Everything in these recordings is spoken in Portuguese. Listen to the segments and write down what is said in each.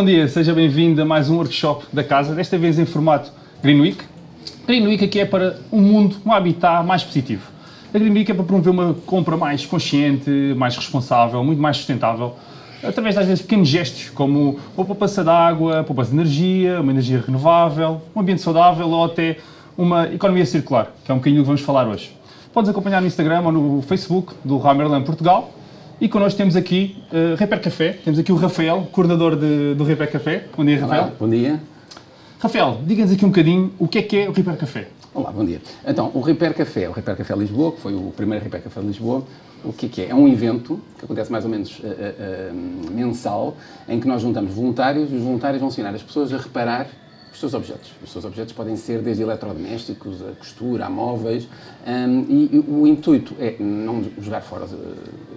Bom dia, seja bem-vindo a mais um workshop da casa, desta vez em formato Green Week. Green Week aqui é para um mundo, um habitat mais positivo. A Green Week é para promover uma compra mais consciente, mais responsável, muito mais sustentável, através às vezes pequenos gestos, como a poupança de água, a poupança de energia, uma energia renovável, um ambiente saudável ou até uma economia circular, que é um bocadinho que vamos falar hoje. Podes acompanhar no Instagram ou no Facebook do Ramerlan Portugal e connosco temos aqui uh, Reper Café, temos aqui o Rafael, coordenador de, do Reper Café. Bom dia, Rafael. Olá, bom dia. Rafael, diga-nos aqui um bocadinho o que é que é o Reper Café. Olá, bom dia. Então, o Repair Café, o Repair Café Lisboa, que foi o primeiro Repair Café de Lisboa, o que é que é? É um evento que acontece mais ou menos uh, uh, mensal, em que nós juntamos voluntários e os voluntários vão ensinar as pessoas a reparar os seus objetos. Os seus objetos podem ser desde eletrodomésticos, a costura, a móveis, um, e, o intuito é não jogar fora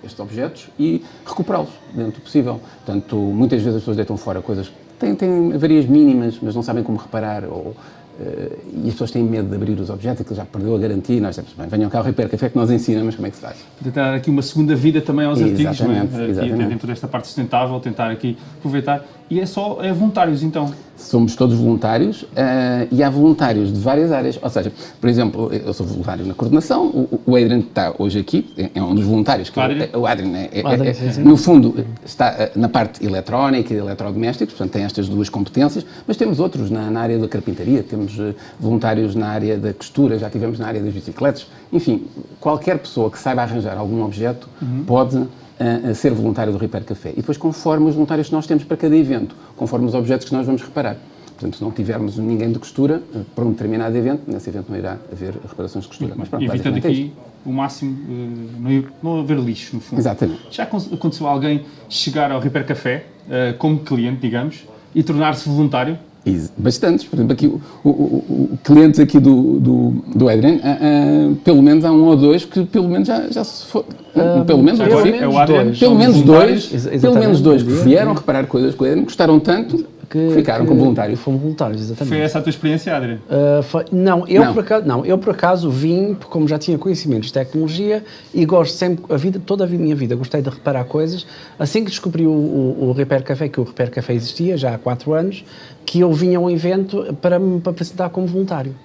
estes objetos e recuperá-los dentro do possível. Portanto, muitas vezes as pessoas deitam fora coisas têm, têm avarias mínimas, mas não sabem como reparar, ou e as pessoas têm medo de abrir os objetos, aquilo já perdeu a garantia, e nós dizemos, bem, venham cá ao Repair Café que nós ensinamos como é que se faz. Tentar aqui uma segunda vida também aos exatamente, artigos, é? exatamente. dentro desta parte sustentável, tentar aqui aproveitar. E é só é voluntários, então? Somos todos voluntários uh, e há voluntários de várias áreas. Ou seja, por exemplo, eu sou voluntário na coordenação, o, o Adrian está hoje aqui, é um dos voluntários. Que Adrian? É, o Adrian, é, é, é, no fundo, está na parte eletrónica e eletrodomésticos, portanto tem estas duas competências, mas temos outros na, na área da carpintaria, temos uh, voluntários na área da costura, já tivemos na área das bicicletas. Enfim, qualquer pessoa que saiba arranjar algum objeto uhum. pode a, ser voluntário do Repair Café. E depois, conforme os voluntários que nós temos para cada evento, conforme os objetos que nós vamos reparar. Portanto, se não tivermos ninguém de costura eh, para um determinado evento, nesse evento não irá haver reparações de costura. Mas, pronto, Evitando aqui é o máximo, uh, não, haver lixo, no fundo. Exatamente. Já aconteceu alguém chegar ao Repair Café como cliente, digamos, e tornar-se voluntário? Bastantes. Por exemplo, aqui o, o, o clientes aqui do, do, do Adrian, uh, uh, pelo menos há um ou dois que pelo menos já, já se for, uh, pelo menos, pelo menos, é o Adrian, dois, pelo menos dois, pelo menos dois que vieram reparar coisas com o Adrian, gostaram tanto que, ficaram que, como voluntários. Fomos voluntários, exatamente. Foi essa a tua experiência, Adriano? Uh, foi, não, eu não. Por acaso, não, eu por acaso vim, como já tinha conhecimentos de tecnologia e gosto sempre, a vida, toda a minha vida, gostei de reparar coisas. Assim que descobri o, o, o Repair Café, que o Repair Café existia já há quatro anos, que eu vinha a um evento para me apresentar como voluntário.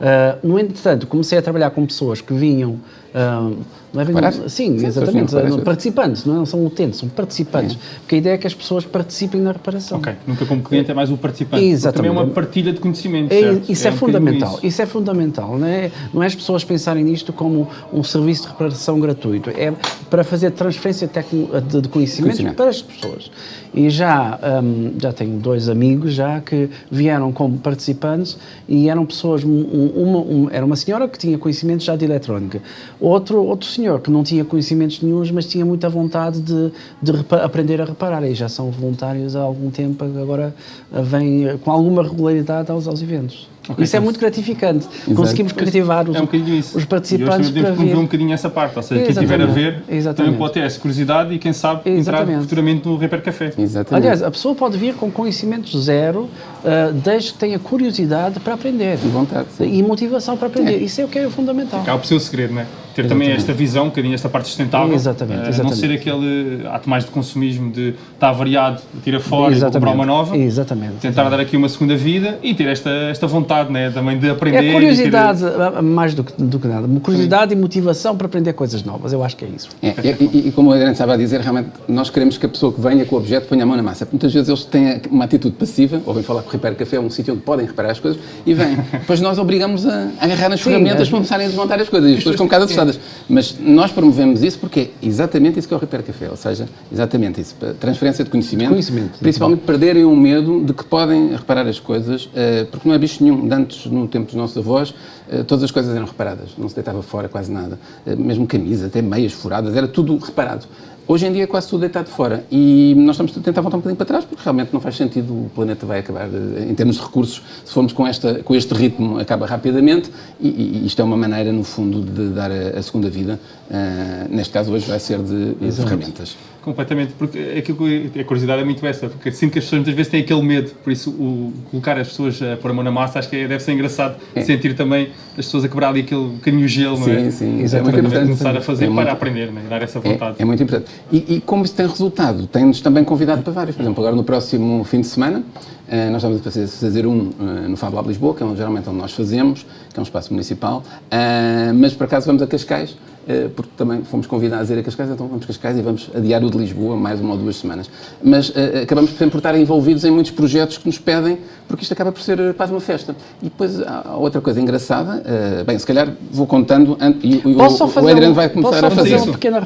Uh, no entretanto, comecei a trabalhar com pessoas que vinham uh, não é bem, sim, sim, exatamente. Não, participantes, não são utentes, são participantes. É. Porque a ideia é que as pessoas participem na reparação. Ok, nunca como cliente é mais o participante. Exatamente. Também é uma partilha de conhecimentos. É, isso é, é um fundamental. Isso. isso. é fundamental. Não é, não é as pessoas pensarem nisto como um serviço de reparação gratuito. É para fazer transferência de, de conhecimentos Conhecimento. para as pessoas. E já, um, já tenho dois amigos já que vieram como participantes e eram pessoas, uma, uma, era uma senhora que tinha conhecimentos já de eletrónica, outro, outro senhor que não tinha conhecimentos nenhums, mas tinha muita vontade de, de aprender a reparar. E já são voluntários há algum tempo, agora vêm com alguma regularidade aos, aos eventos. Okay, isso é então, muito gratificante. Exato. Conseguimos cativar os, é um os participantes para ver. um bocadinho essa parte, ou seja, quem estiver a ver Exatamente. também pode ter essa curiosidade e quem sabe Exatamente. entrar futuramente no Repair Café. Exatamente. Aliás, a pessoa pode vir com conhecimento zero, uh, desde que tenha curiosidade para aprender. E vontade. E motivação para aprender. É. Isso é o que é fundamental. Acaba por ser o segredo, não é? ter Exatamente. também esta visão, um bocadinho esta parte sustentável. Exatamente, exatamente. Não ser aquele ato mais de consumismo de estar variado, tira fora exatamente. e comprar uma nova. Exatamente. Tentar exatamente. dar aqui uma segunda vida e ter esta, esta vontade né, também de aprender. É curiosidade, ter... mais do que, do que nada. Curiosidade Sim. e motivação para aprender coisas novas. Eu acho que é isso. É, e, e, como o Adriano estava a dizer, realmente nós queremos que a pessoa que venha com o objeto ponha a mão na massa. Muitas vezes eles têm uma atitude passiva, ou vêm falar o Repair Café, um sítio onde podem reparar as coisas, e vêm. Depois nós obrigamos a, a agarrar nas Sim, ferramentas é. para começarem a desmontar as coisas. E as pessoas ficam um bocado assustadas. Mas nós promovemos isso porque é exatamente isso que é o Repair Café, ou seja, exatamente isso, transferência de conhecimento, conhecimento principalmente perderem o medo de que podem reparar as coisas, eh, porque não é bicho nenhum. Antes, no tempo dos nossos avós, eh, todas as coisas eram reparadas, não se deitava fora quase nada, eh, mesmo camisas, até meias furadas, era tudo reparado. Hoje em dia é quase tudo deitado fora e nós estamos a tentar voltar um bocadinho para trás porque realmente não faz sentido, o planeta vai acabar, em termos de recursos, se formos com, esta, com este ritmo, acaba rapidamente e, e isto é uma maneira, no fundo, de dar a, a segunda vida, uh, neste caso hoje vai ser de, de ferramentas. completamente, porque aquilo, a curiosidade é muito essa, porque sinto que as pessoas muitas vezes têm aquele medo, por isso o, colocar as pessoas a pôr a mão na massa acho que é, deve ser engraçado é. sentir também as pessoas a quebrar ali aquele bocadinho gelo, sim, não é? Sim, exatamente. É começar a fazer é para aprender, né? dar essa vontade. É, é muito importante. E, e, como isso tem resultado, tem-nos também convidado para vários. Por exemplo, agora no próximo fim de semana, uh, nós vamos fazer, fazer um uh, no Fab Lab Lisboa, que é geralmente onde nós fazemos, que é um espaço municipal, uh, mas por acaso vamos a Cascais, eh, porque também fomos convidados a ir a Cascais, então vamos a Cascais e vamos adiar o de Lisboa mais uma ou duas semanas. Mas uh, acabamos sempre por estar envolvidos em muitos projetos que nos pedem, porque isto acaba por ser quase uma festa. E depois há outra coisa engraçada, uh, bem, se calhar vou contando, e, o, o Adriano vai começar a fazer. Posso fazer um pequeno,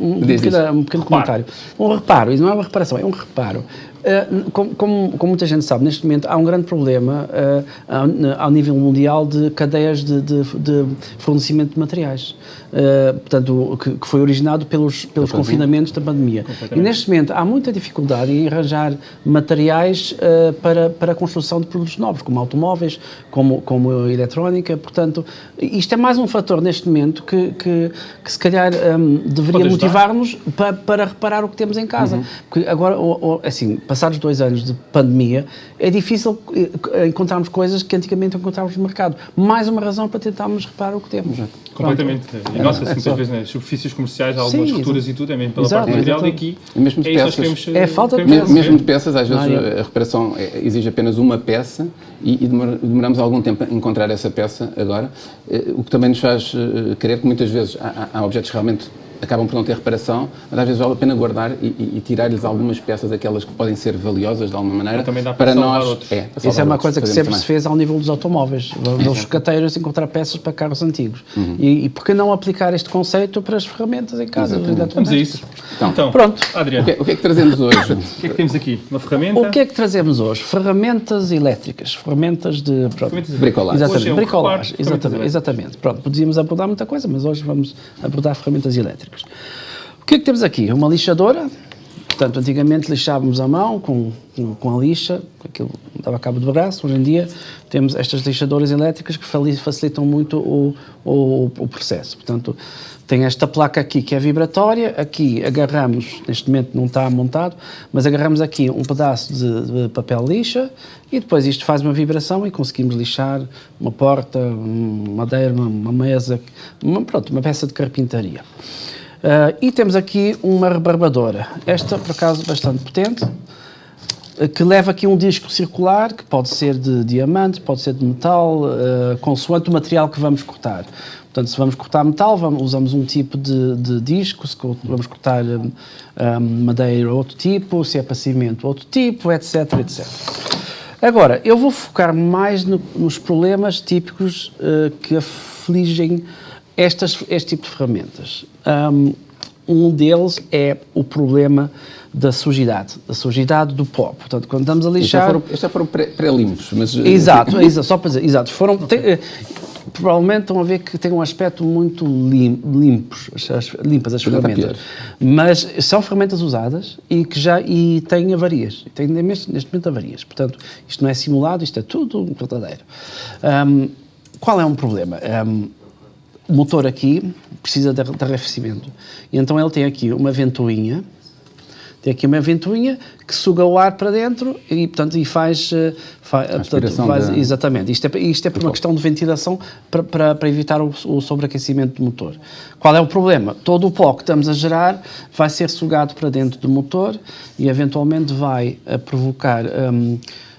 um, um, um pequeno comentário? Um reparo, isso não é uma reparação, é um reparo. Uh, como, como, como, muita gente sabe, neste momento há um grande problema uh, ao, ao, nível mundial de cadeias de, de, de fornecimento de materiais. Uh, portanto, que, que, foi originado pelos, pelos confinamentos da pandemia. E neste momento há muita dificuldade em arranjar materiais para, para a construção de produtos novos, como automóveis, como, como eletrónica. Portanto, isto é mais um fator neste momento que, que, que se calhar um, deveria motivar-nos para, para reparar o que temos em casa. Uhum. Porque agora, assim, passados dois anos de pandemia, é difícil eh, encontrarmos coisas que antigamente encontrávamos no mercado. Mais uma razão para tentarmos reparar o que temos. Exato. Completamente. E nota-se é, muitas vezes nas né, superfícies comerciais, há algumas Sim, rupturas e tudo, é mesmo pela Exato. parte material, e aqui e mesmo de é peças. Queremos, é falta de peças. Mesmo de peças, às vezes a reparação é, exige apenas uma peça e, e demoramos algum tempo a encontrar essa peça agora, eh, o que também nos faz eh, querer que muitas vezes há, há objetos realmente acabam por não ter reparação, mas às vezes vale a pena guardar e, e, e tirar-lhes algumas peças, aquelas que podem ser valiosas de alguma maneira, para, para nós. Outros. É, para Isso é uma outros, coisa que sempre se fez ao nível dos automóveis, dos cateiros encontrar peças para carros antigos. Uhum. E, e por que não aplicar este conceito para as ferramentas em casa? Vamos a isso. Então, então pronto. Adriano. O que, é, o que, é que trazemos hoje? o que é que temos aqui? Uma ferramenta? O que é que trazemos hoje? Ferramentas elétricas, ferramentas de... Pronto, ferramentas de bricolagem. Exatamente, é bricolagem. Exatamente, exatamente. Pronto, podíamos abordar muita coisa, mas hoje vamos abordar ferramentas elétricas. O que é que temos aqui? Uma lixadora. Portanto, antigamente lixávamos a mão com, com, a lixa, aquilo dava cabo do braço. Hoje em dia temos estas lixadoras elétricas que facilitam muito o, o, o processo. Portanto, tem esta placa aqui que é vibratória, aqui agarramos, neste momento não está montado, mas agarramos aqui um pedaço de, de, papel lixa e depois isto faz uma vibração e conseguimos lixar uma porta, uma madeira, uma, uma mesa, uma, pronto, uma peça de carpintaria. Uh, e temos aqui uma rebarbadora. Esta, por acaso, bastante potente, uh, que leva aqui um disco circular, que pode ser de diamante, pode ser de metal, uh, consoante o material que vamos cortar. Portanto, se vamos cortar metal, vamos, usamos um tipo de, de, disco, se vamos cortar um, madeira, outro tipo, se é para cimento, outro tipo, etc, etc. Agora, eu vou focar mais no, nos problemas típicos que afligem estas, este tipo de ferramentas. Um, deles é o problema da sujidade, da sujidade do pó. Portanto, quando estamos a lixar... Estes já foram, pré-limpos, mas... Eh, exato, exato, só para dizer, exato, foram... Okay. Tem, eh, provavelmente estão a ver que têm um aspecto muito lim, limpos, as, limpas as ferramentas. Mas são ferramentas usadas e que já e têm avarias. Têm neste, neste momento avarias. Portanto, isto não é simulado, isto é tudo um verdadeiro. Um, qual é um problema? Um, o motor aqui precisa de, de arrefecimento. E então ele tem aqui uma ventoinha, tem aqui uma ventoinha que suga o ar para dentro e, portanto, e faz... Eh, faz, portanto, faz de... Exatamente. Isto é, isto é por uma questão de ventilação para, para, para evitar o, o, sobreaquecimento do motor. Qual é o problema? Todo o pó que estamos a gerar vai ser sugado para dentro do motor e, eventualmente, vai a provocar... Um,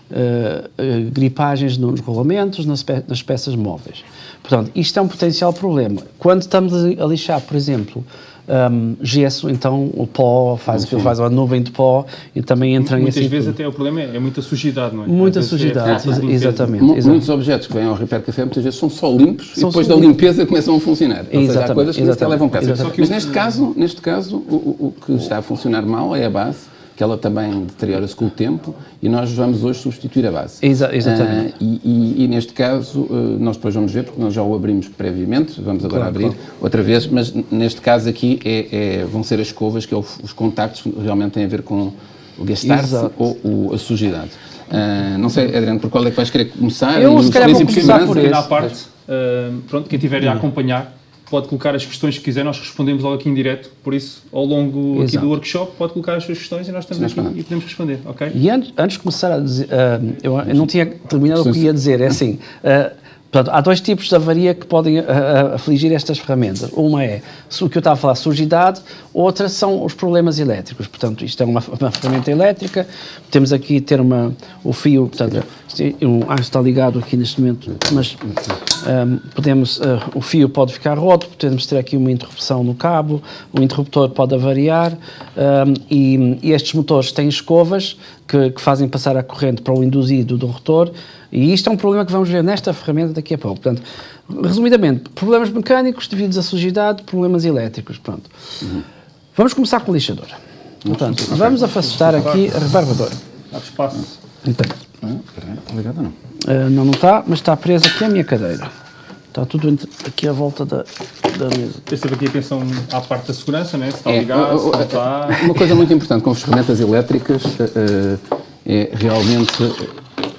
Uh, uh, gripagens nos rolamentos, nas, pe nas peças móveis. Portanto, isto é um potencial problema. Quando estamos a lixar, por exemplo, um, gesso, então o pó faz aquilo, faz uma nuvem de pó e também entra Muitas em vezes até o problema é, é, muita sujidade, não é? Muita sujidade, é exatamente, exatamente. Muitos objetos que vêm ao Repair Café muitas vezes são só limpos são e depois da limpeza começam a funcionar. Ou seja, há coisas que até levam peça. Mas neste caso, neste caso o, o que está a funcionar mal é a base que ela também deteriora-se com o tempo e nós vamos hoje substituir a base. Exa exatamente. Uh, e, e, e, neste caso, uh, nós depois vamos ver, porque nós já o abrimos previamente, vamos agora claro, abrir claro. outra vez, mas neste caso aqui é, é, vão ser as escovas, que é o, os contactos que realmente têm a ver com o gastar-se ou o, a sujidade. Uh, não sei, Adriano, por qual é que vais querer começar? Eu, se calhar, vou começar por esta parte, pronto, quem estiver a acompanhar, pode colocar as questões que quiser, nós respondemos logo aqui em direto, por isso, ao longo aqui do workshop, pode colocar as suas questões e nós estamos Sim, aqui e podemos responder, ok? E antes, antes de começar a dizer, uh, eu, eu, não tinha terminado o que ia dizer, é assim, uh, Portanto, há dois tipos de avaria que podem uh, afligir estas ferramentas. Uma é o que eu estava a falar, sujidade, outra são os problemas elétricos. Portanto, isto é uma, uma ferramenta elétrica, temos aqui ter uma, o fio, portanto, um, ah, está ligado aqui neste momento, mas um, podemos, uh, o fio pode ficar roto, podemos ter aqui uma interrupção no cabo, o interruptor pode avariar um, e, e, estes motores têm escovas que, que fazem passar a corrente para o induzido do rotor e isto é um problema que vamos ver nesta ferramenta daqui a pouco. Portanto, resumidamente, problemas mecânicos devidos à sujidade, problemas elétricos. Pronto. Uhum. Vamos começar com o lixador. Portanto, vamos afastar aqui a rebarbadora. Há espaço. Então. Está ligado ou não? Uh, não, não está, mas está preso aqui à minha cadeira. Está tudo aqui à volta da, da mesa. Tem sempre aqui atenção à parte da segurança, né? se está é, ligado, se não está... Uma coisa muito importante com as ferramentas elétricas uh, é realmente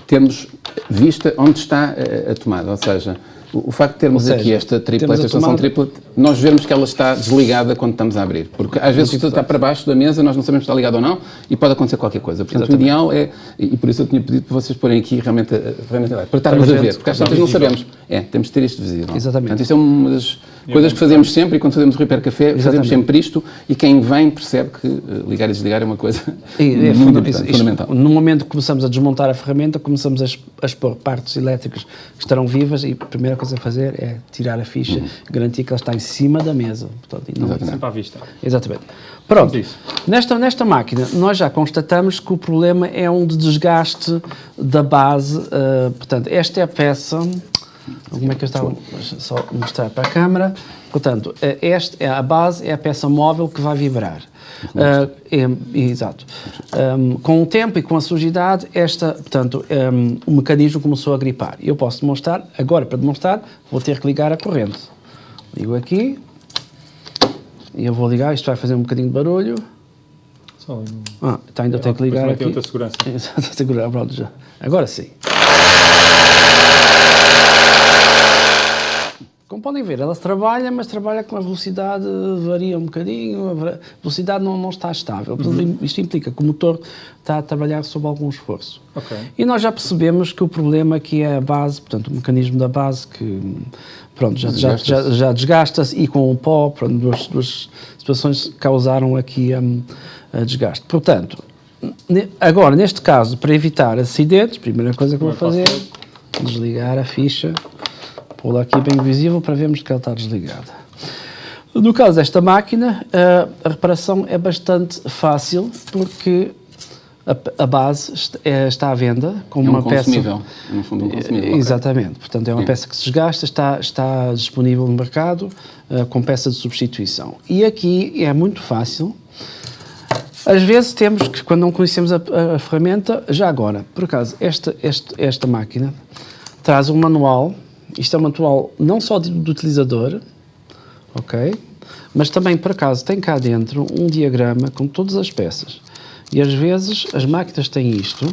termos vista onde está a, a tomada, ou seja, o, facto de termos seja, aqui esta tripla, esta estação tripla, nós vemos que ela está desligada quando estamos a abrir. Porque às vezes tudo está para baixo da mesa, nós não sabemos se está ligado ou não e pode acontecer qualquer coisa. Portanto, Exatamente. o ideal é, e por isso eu tinha pedido para vocês porem aqui realmente a ferramenta para estarmos a ver, porque às vezes não sabemos. É, temos de ter isto visível. Exatamente. Portanto, isto é uma das coisas que fazemos sempre e quando fazemos o Repair Café, Exatamente. fazemos sempre isto e quem vem percebe que uh, ligar e desligar é uma coisa e, é muito funda isto, fundamental. No momento que começamos a desmontar a ferramenta, começamos a, expor partes elétricas que estarão vivas e a primeira coisa a fazer é tirar a ficha, uhum. garantir que ela está em cima da mesa. Portanto, não Exatamente. Sempre à vista. Exatamente. Pronto, nesta, nesta máquina nós já constatamos que o problema é um de desgaste da base, uh, portanto, esta é a peça como é que eu estava? Só mostrar para a câmara. Portanto, eh, esta é a base, é a peça móvel que vai vibrar. Uh, é, exato. Um, com o tempo e com a sujidade, esta, portanto, um, o mecanismo começou a gripar. Eu posso demonstrar, agora para demonstrar, vou ter que ligar a corrente. Ligo aqui, e eu vou ligar, isto vai fazer um bocadinho de barulho. Só ah, então ainda é, tenho que ligar aqui. Outra segurança. Exato, pronto, já. Agora sim. Como podem ver, ela trabalha, mas trabalha com a velocidade, varia um bocadinho, a velocidade não, não está estável. Uhum. Isto implica que o motor está a trabalhar sob algum esforço. Okay. E nós já percebemos que o problema aqui é a base, portanto, o mecanismo da base que pronto, já, já, já, já desgasta-se e com o pó, pronto, duas, duas situações causaram aqui um, a desgaste. Portanto, agora, neste caso, para evitar acidentes, primeira coisa que vou fazer é desligar a ficha pô-la aqui bem visível para vermos que ela está desligada. No caso desta máquina, a reparação é bastante fácil porque a, base é, está à venda com é uma um peça. No fundo, um consumível. Exatamente. Okay. Portanto, é uma Sim. peça que se desgasta, está, está disponível no mercado uh, com peça de substituição. E aqui é muito fácil. Às vezes temos que, quando não conhecemos a, a, a ferramenta, já agora, por acaso, esta, esta, esta máquina traz um manual isto é um manual não só do utilizador, ok? Mas também, por acaso, tem cá dentro um diagrama com todas as peças. E às vezes as máquinas têm isto.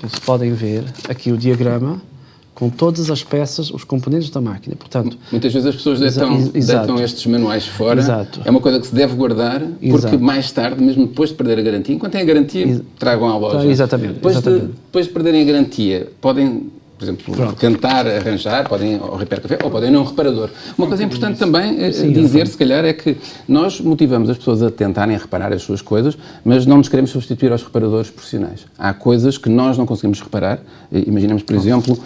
Vocês podem ver aqui o diagrama com todas as peças, os componentes da máquina. Portanto, Muitas vezes as pessoas deitam, deitam estes manuais fora. Exato. É uma coisa que se deve guardar, porque Exato. mais tarde, mesmo depois de perder a garantia, enquanto têm a garantia, tragam à loja. Exatamente. Depois, exatamente. De, depois de perderem a garantia, podem por exemplo, Pronto. tentar arranjar, podem ao Repair Café ou podem ir a um reparador. Uma coisa importante também é Sim, dizer, se calhar, é que nós motivamos as pessoas a tentarem reparar as suas coisas, mas não nos queremos substituir aos reparadores profissionais. Há coisas que nós não conseguimos reparar. Imaginemos, por exemplo,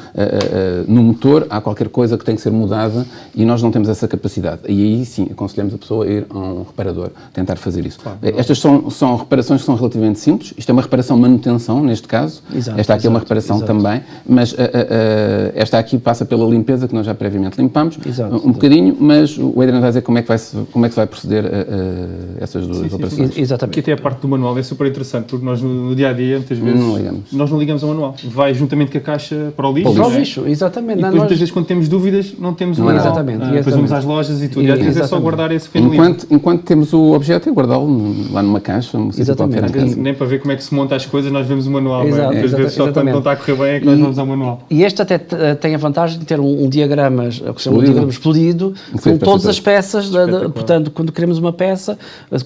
no motor há qualquer coisa que tem que ser mudada e nós não temos essa capacidade. E aí sim, aconselhamos a pessoa a ir a um reparador, tentar fazer isso. Claro, Estas são, são reparações que são relativamente simples. Isto é uma reparação manutenção, neste caso. Exato, Esta aqui exato, é uma reparação exato. também, mas uh, esta aqui passa pela limpeza que nós já previamente limpamos, exato, um exato. bocadinho, mas o Adriano vai dizer como é que vai, -se, como é que vai proceder a, a essas duas sim, operações. Sim, exatamente. Que até a parte do manual é super interessante, porque nós no, dia a dia, muitas vezes, não ligamos. nós não ligamos ao manual. Vai juntamente com a caixa para o lixo. Para o lixo, é? exatamente. E depois, nós... muitas vezes, quando temos dúvidas, não temos o manual. Exatamente. Ah, depois vamos às lojas e tudo. E, e às vezes é só guardar esse pequeno enquanto, enquanto temos o objeto, é guardá-lo lá numa caixa. Exatamente. Nem para ver como é que se monta as coisas, nós vemos o manual. Exato, é? Às vezes, só quando não está a correr bem, é que nós vamos ao manual. E este até tem a vantagem de ter um, um diagrama, o que se chama um diagrama explodido, com todas as peças, da, da, portanto, quando queremos uma peça,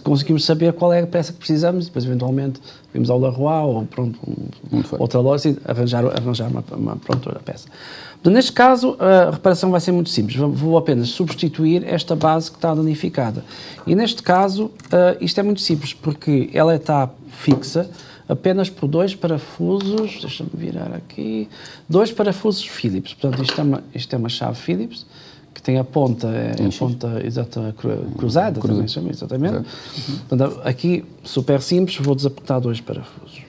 conseguimos saber qual é a peça que precisamos, e depois eventualmente vimos ao Leroy ou pronto, um, outra loja e arranjar, arranjar uma, uma, pronto, a peça. Neste caso, a reparação vai ser muito simples. Vou apenas substituir esta base que está danificada. E neste caso, isto é muito simples, porque ela está fixa, apenas por dois parafusos, deixa-me virar aqui, dois parafusos Phillips. Portanto, isto é uma, isto é uma chave Phillips, que tem a ponta, é, a ponta exata, cruzada, Cruza. também chama, exatamente. Uhum. Portanto, aqui, super simples, vou desapertar dois parafusos.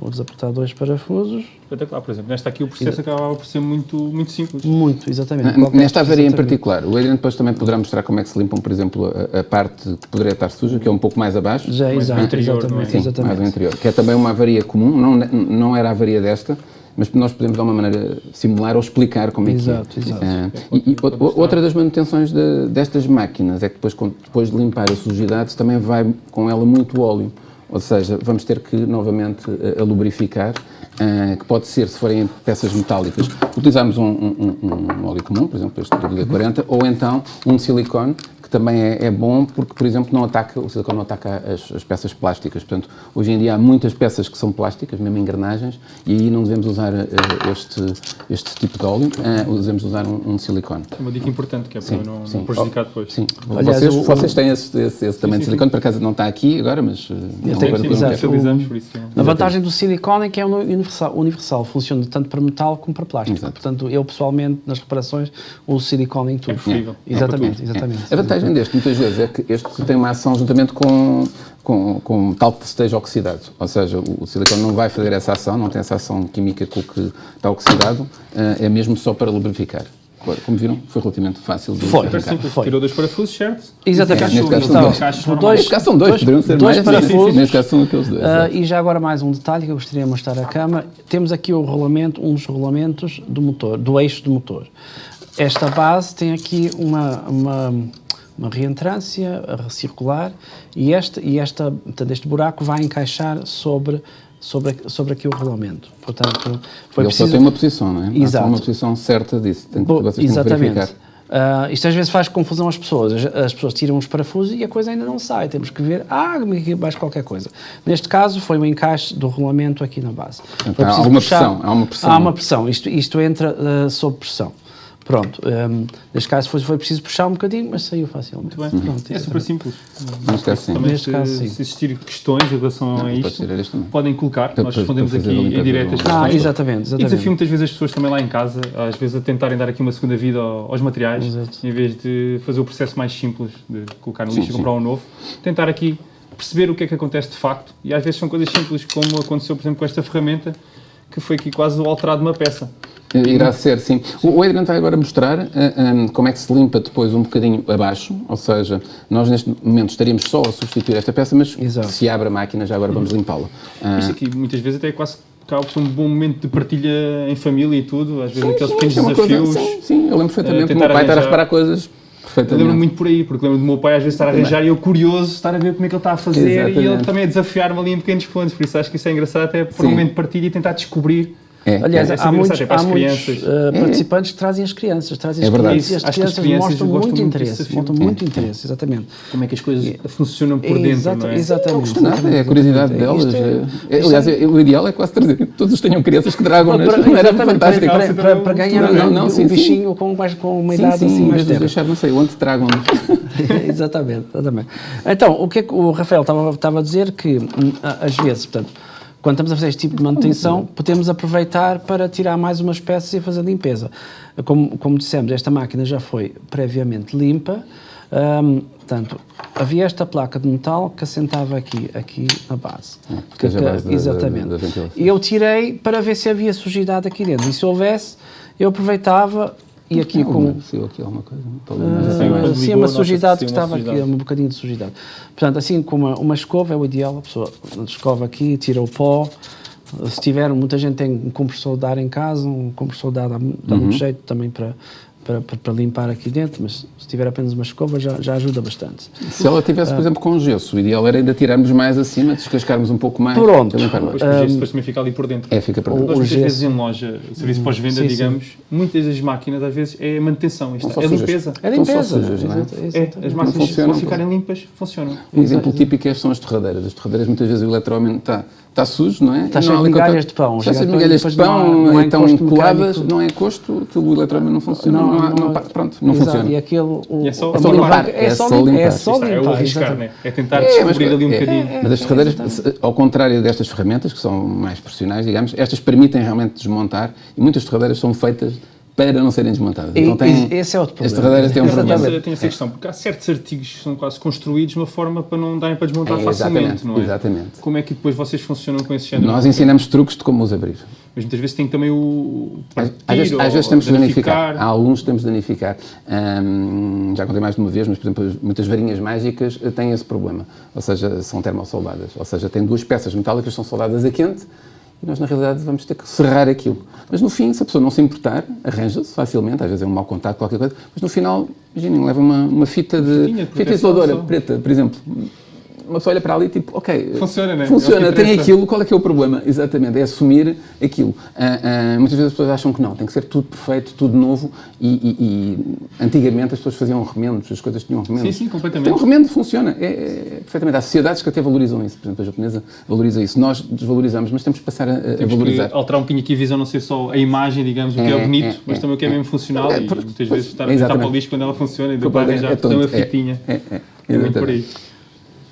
Vou desapertar dois parafusos. Espetacular, por exemplo. Nesta aqui o processo acabava por ser muito, muito simples. Muito, exatamente. Nesta avaria em particular, o Adriano depois também poderá mostrar como é que se limpam, por exemplo, a, a parte que poderia estar suja, que é um pouco mais abaixo. Já, mais exato, interior, exatamente, Sim, exatamente. mais interior. Que é também uma avaria comum, não, não era a avaria desta, mas nós podemos de alguma maneira simular ou explicar como é exato, que é. Exato, exato. Uh, e, e outra das manutenções de, destas máquinas é que depois, depois de limpar a sujidade, também vai com ela muito óleo. Ou seja, vamos ter que novamente a, a lubrificar, uh, que pode ser, se forem peças metálicas, utilizarmos um, um, um, óleo comum, por exemplo, este WD-40, ou então um silicone, que também é, é, bom porque, por exemplo, não ataca, o silicone não ataca as, as, peças plásticas. Portanto, hoje em dia há muitas peças que são plásticas, mesmo engrenagens, e aí não devemos usar uh, este, este tipo de óleo, uh, devemos usar um, um, silicone. É uma dica importante, que é para não, sim. não prejudicar depois. Sim. Aliás, vocês, o, vocês têm esse, esse, esse também sim, de silicone, por acaso não está aqui agora, mas... Uh, utilizamos por isso. A vantagem do silicone é que é universal, universal, funciona tanto para metal como para plástico. Exato. Portanto, eu pessoalmente, nas reparações, uso silicone em tudo. É possível. Exatamente, exatamente. A vantagem vantagem deste, muitas vezes, é que este tem uma ação juntamente com, com, com tal que esteja oxidado. Ou seja, o, o silicone não vai fazer essa ação, não tem essa ação química com o que está oxidado, uh, é mesmo só para lubrificar. Como viram, foi relativamente fácil de foi, foi. Tirou dois parafusos, certo? Exatamente. Neste caso são dois. dois. Neste caso são dois, dois poderiam ser dois mais. Parafusos. Neste caso são aqueles dois. Uh, e já agora mais um detalhe que eu gostaria de mostrar à cama. Temos aqui o rolamento, um dos rolamentos do motor, do eixo do motor. Esta base tem aqui uma, uma uma reentrância circular e este, e esta, portanto, este buraco vai encaixar sobre sobre, sobre aqui o regulamento. Portanto, foi Ele preciso... só tem uma posição, não é? Exato. Há uma posição certa disso, tem que, vocês Exatamente. têm que verificar. Uh, isto às vezes faz confusão às pessoas. As, as, pessoas tiram os parafusos e a coisa ainda não sai. Temos que ver, ah, mais qualquer coisa. Neste caso, foi o um encaixe do regulamento aqui na base. Então, há uma puxar, pressão. Há uma pressão. Há uma pressão. Isto, isto entra uh, sob pressão. Pronto, um, neste caso foi, foi preciso puxar um bocadinho, mas saiu facilmente. Muito bem. Pronto, é super simples. Neste caso, sim. Também, neste caso, sim. Se existirem questões em relação não, a isto, podem colocar, nós respondemos aqui em direto as Ah, exatamente, exatamente. E desafio muitas vezes as pessoas também lá em casa, às vezes a tentarem dar aqui uma segunda vida aos materiais, Exato. em vez de fazer o processo mais simples de colocar no lixo e comprar um novo, tentar aqui perceber o que é que acontece de facto. E às vezes são coisas simples, como aconteceu, por exemplo, com esta ferramenta, que foi aqui quase o alterado de uma peça. Irá ser, sim. O Adriano vai agora mostrar uh, eh, um, como é que se limpa depois um bocadinho abaixo, ou seja, nós neste momento estaríamos só a substituir esta peça, mas Exato. se abre a máquina já agora vamos limpá-la. Uh, Isto aqui muitas vezes até é quase acaba por ser um bom momento de partilha em família e tudo, às vezes sim, aqueles sim, pequenos é desafios. Coisa, sim, sim, eu lembro perfeitamente uh, o meu pai estar a reparar coisas eu lembro muito por aí, porque lembro do meu pai às vezes estar a arranjar e eu curioso estar a ver como é que ele está a fazer Exatamente. e ele também a desafiar-me ali em pequenos pontos, por isso acho que isso é engraçado até por um momento de partilha e tentar descobrir é, Aliás, é, há muitos, há muitos uh, participantes que trazem as crianças, trazem as é verdade. crianças e as crianças, crianças mostram muito interesse, mostram muito interesse, exatamente. Como é que as coisas funcionam por dentro, Exato, não é? Exatamente. Não nada, é a curiosidade delas. É, é, aliás, o ideal é quase trazer, todos tenham crianças que tragam, para, não era fantástico. Para, para, para ganhar não, não, sim, um bichinho com, mais, com uma idade assim mais tempo. deixar, não sei, onde tragam exatamente, exatamente. Então, o que é que o Rafael estava a dizer que, hum, às vezes, portanto, quando estamos a fazer este tipo de manutenção, podemos aproveitar para tirar mais umas peças e fazer limpeza. Como, como dissemos, esta máquina já foi previamente limpa, um, portanto, havia esta placa de metal que assentava aqui, aqui na base. Ah, que, que, base exatamente. Da, da, da e eu tirei para ver se havia sujidade aqui dentro. E se houvesse, eu aproveitava e aqui não, com. Saiu aqui alguma coisa? Uh, sim, uma sujidade que estava aqui, um bocadinho de sujidade. Portanto, assim com uma, uma escova é o ideal, a pessoa escova aqui, tira o pó. Se tiver, muita gente tem um compressor de ar em casa, um compressor de ar dá, dá uhum. muito jeito também para, para, para, para, limpar aqui dentro, mas se tiver apenas uma escova já, já ajuda bastante. Se ela tivesse, por exemplo, com gesso, o ideal era ainda tirarmos mais acima, descascarmos um pouco mais. Pronto. Limpar mais. Um, o gesso depois também fica ali por dentro. É, fica por dentro. Nós muitas gesso. vezes em loja, serviço pós-venda, digamos, sim. muitas das máquinas às vezes é manutenção, isto, é limpeza. É limpeza. Sujas, não é? é, as máquinas, se ficarem limpas, funcionam. Um exemplo típico é, são as torradeiras. As torradeiras, muitas vezes o eletrodomínio está sujo, não é? Está cheio de migalhas de pão. Está cheio de migalhas de pão, não, estão coladas, não é aquilo o eletrônico não funciona, não, não, não, pronto, não exato, funciona. E aquilo, o, é só, é só limpar. É só limpar. É só limpar. É o arriscar, né? É tentar descobrir ali um bocadinho. Mas as torradeiras, ao contrário destas ferramentas, que são mais profissionais, digamos, estas permitem realmente desmontar e muitas torradeiras são feitas para não serem desmontadas. E, então tem, esse é outro problema. Torradeiras têm um problema. Tem essa questão, porque há certos artigos que são quase construídos de uma forma para não darem para desmontar é, facilmente, não é? Exatamente. Como é que depois vocês funcionam com esse género? Nós ensinamos truques de como os abrir. Mas muitas vezes tem também o partir, às, vezes, às vezes temos de danificar. Há alguns que temos de danificar. Hum, já contei mais de uma vez, mas, por exemplo, muitas varinhas mágicas têm esse problema. Ou seja, são termossoldadas. Ou seja, têm duas peças metálicas que são soldadas a quente e nós, na realidade, vamos ter que serrar aquilo. Mas no fim, se a pessoa não se importar, arranja-se facilmente, às vezes é um mau contato, qualquer coisa, mas no final, imaginem, leva uma, uma fita de. fita isoladora preta, por exemplo uma pessoa olha para ali e tipo, ok. Funciona, né? Funciona, tem aquilo, qual é que é o problema? Exatamente, é assumir aquilo. Uh, uh, muitas vezes as pessoas acham que não, tem que ser tudo perfeito, tudo novo e, e, e antigamente as pessoas faziam remendos, as coisas tinham remendos. Sim, sim, completamente. Tem um remendo, funciona, é, é, perfeitamente. Há sociedades que até valorizam isso, por exemplo, a japonesa valoriza isso. Nós desvalorizamos, mas temos que passar a, a valorizar. Alterar um bocadinho aqui a visão, não ser só a imagem, digamos, o que é, é bonito, é, mas também o que é, mesmo funcional e muitas vezes estar a tentar para o lixo quando ela funciona e depois arranjar é, uma fitinha. É, é, é, por aí.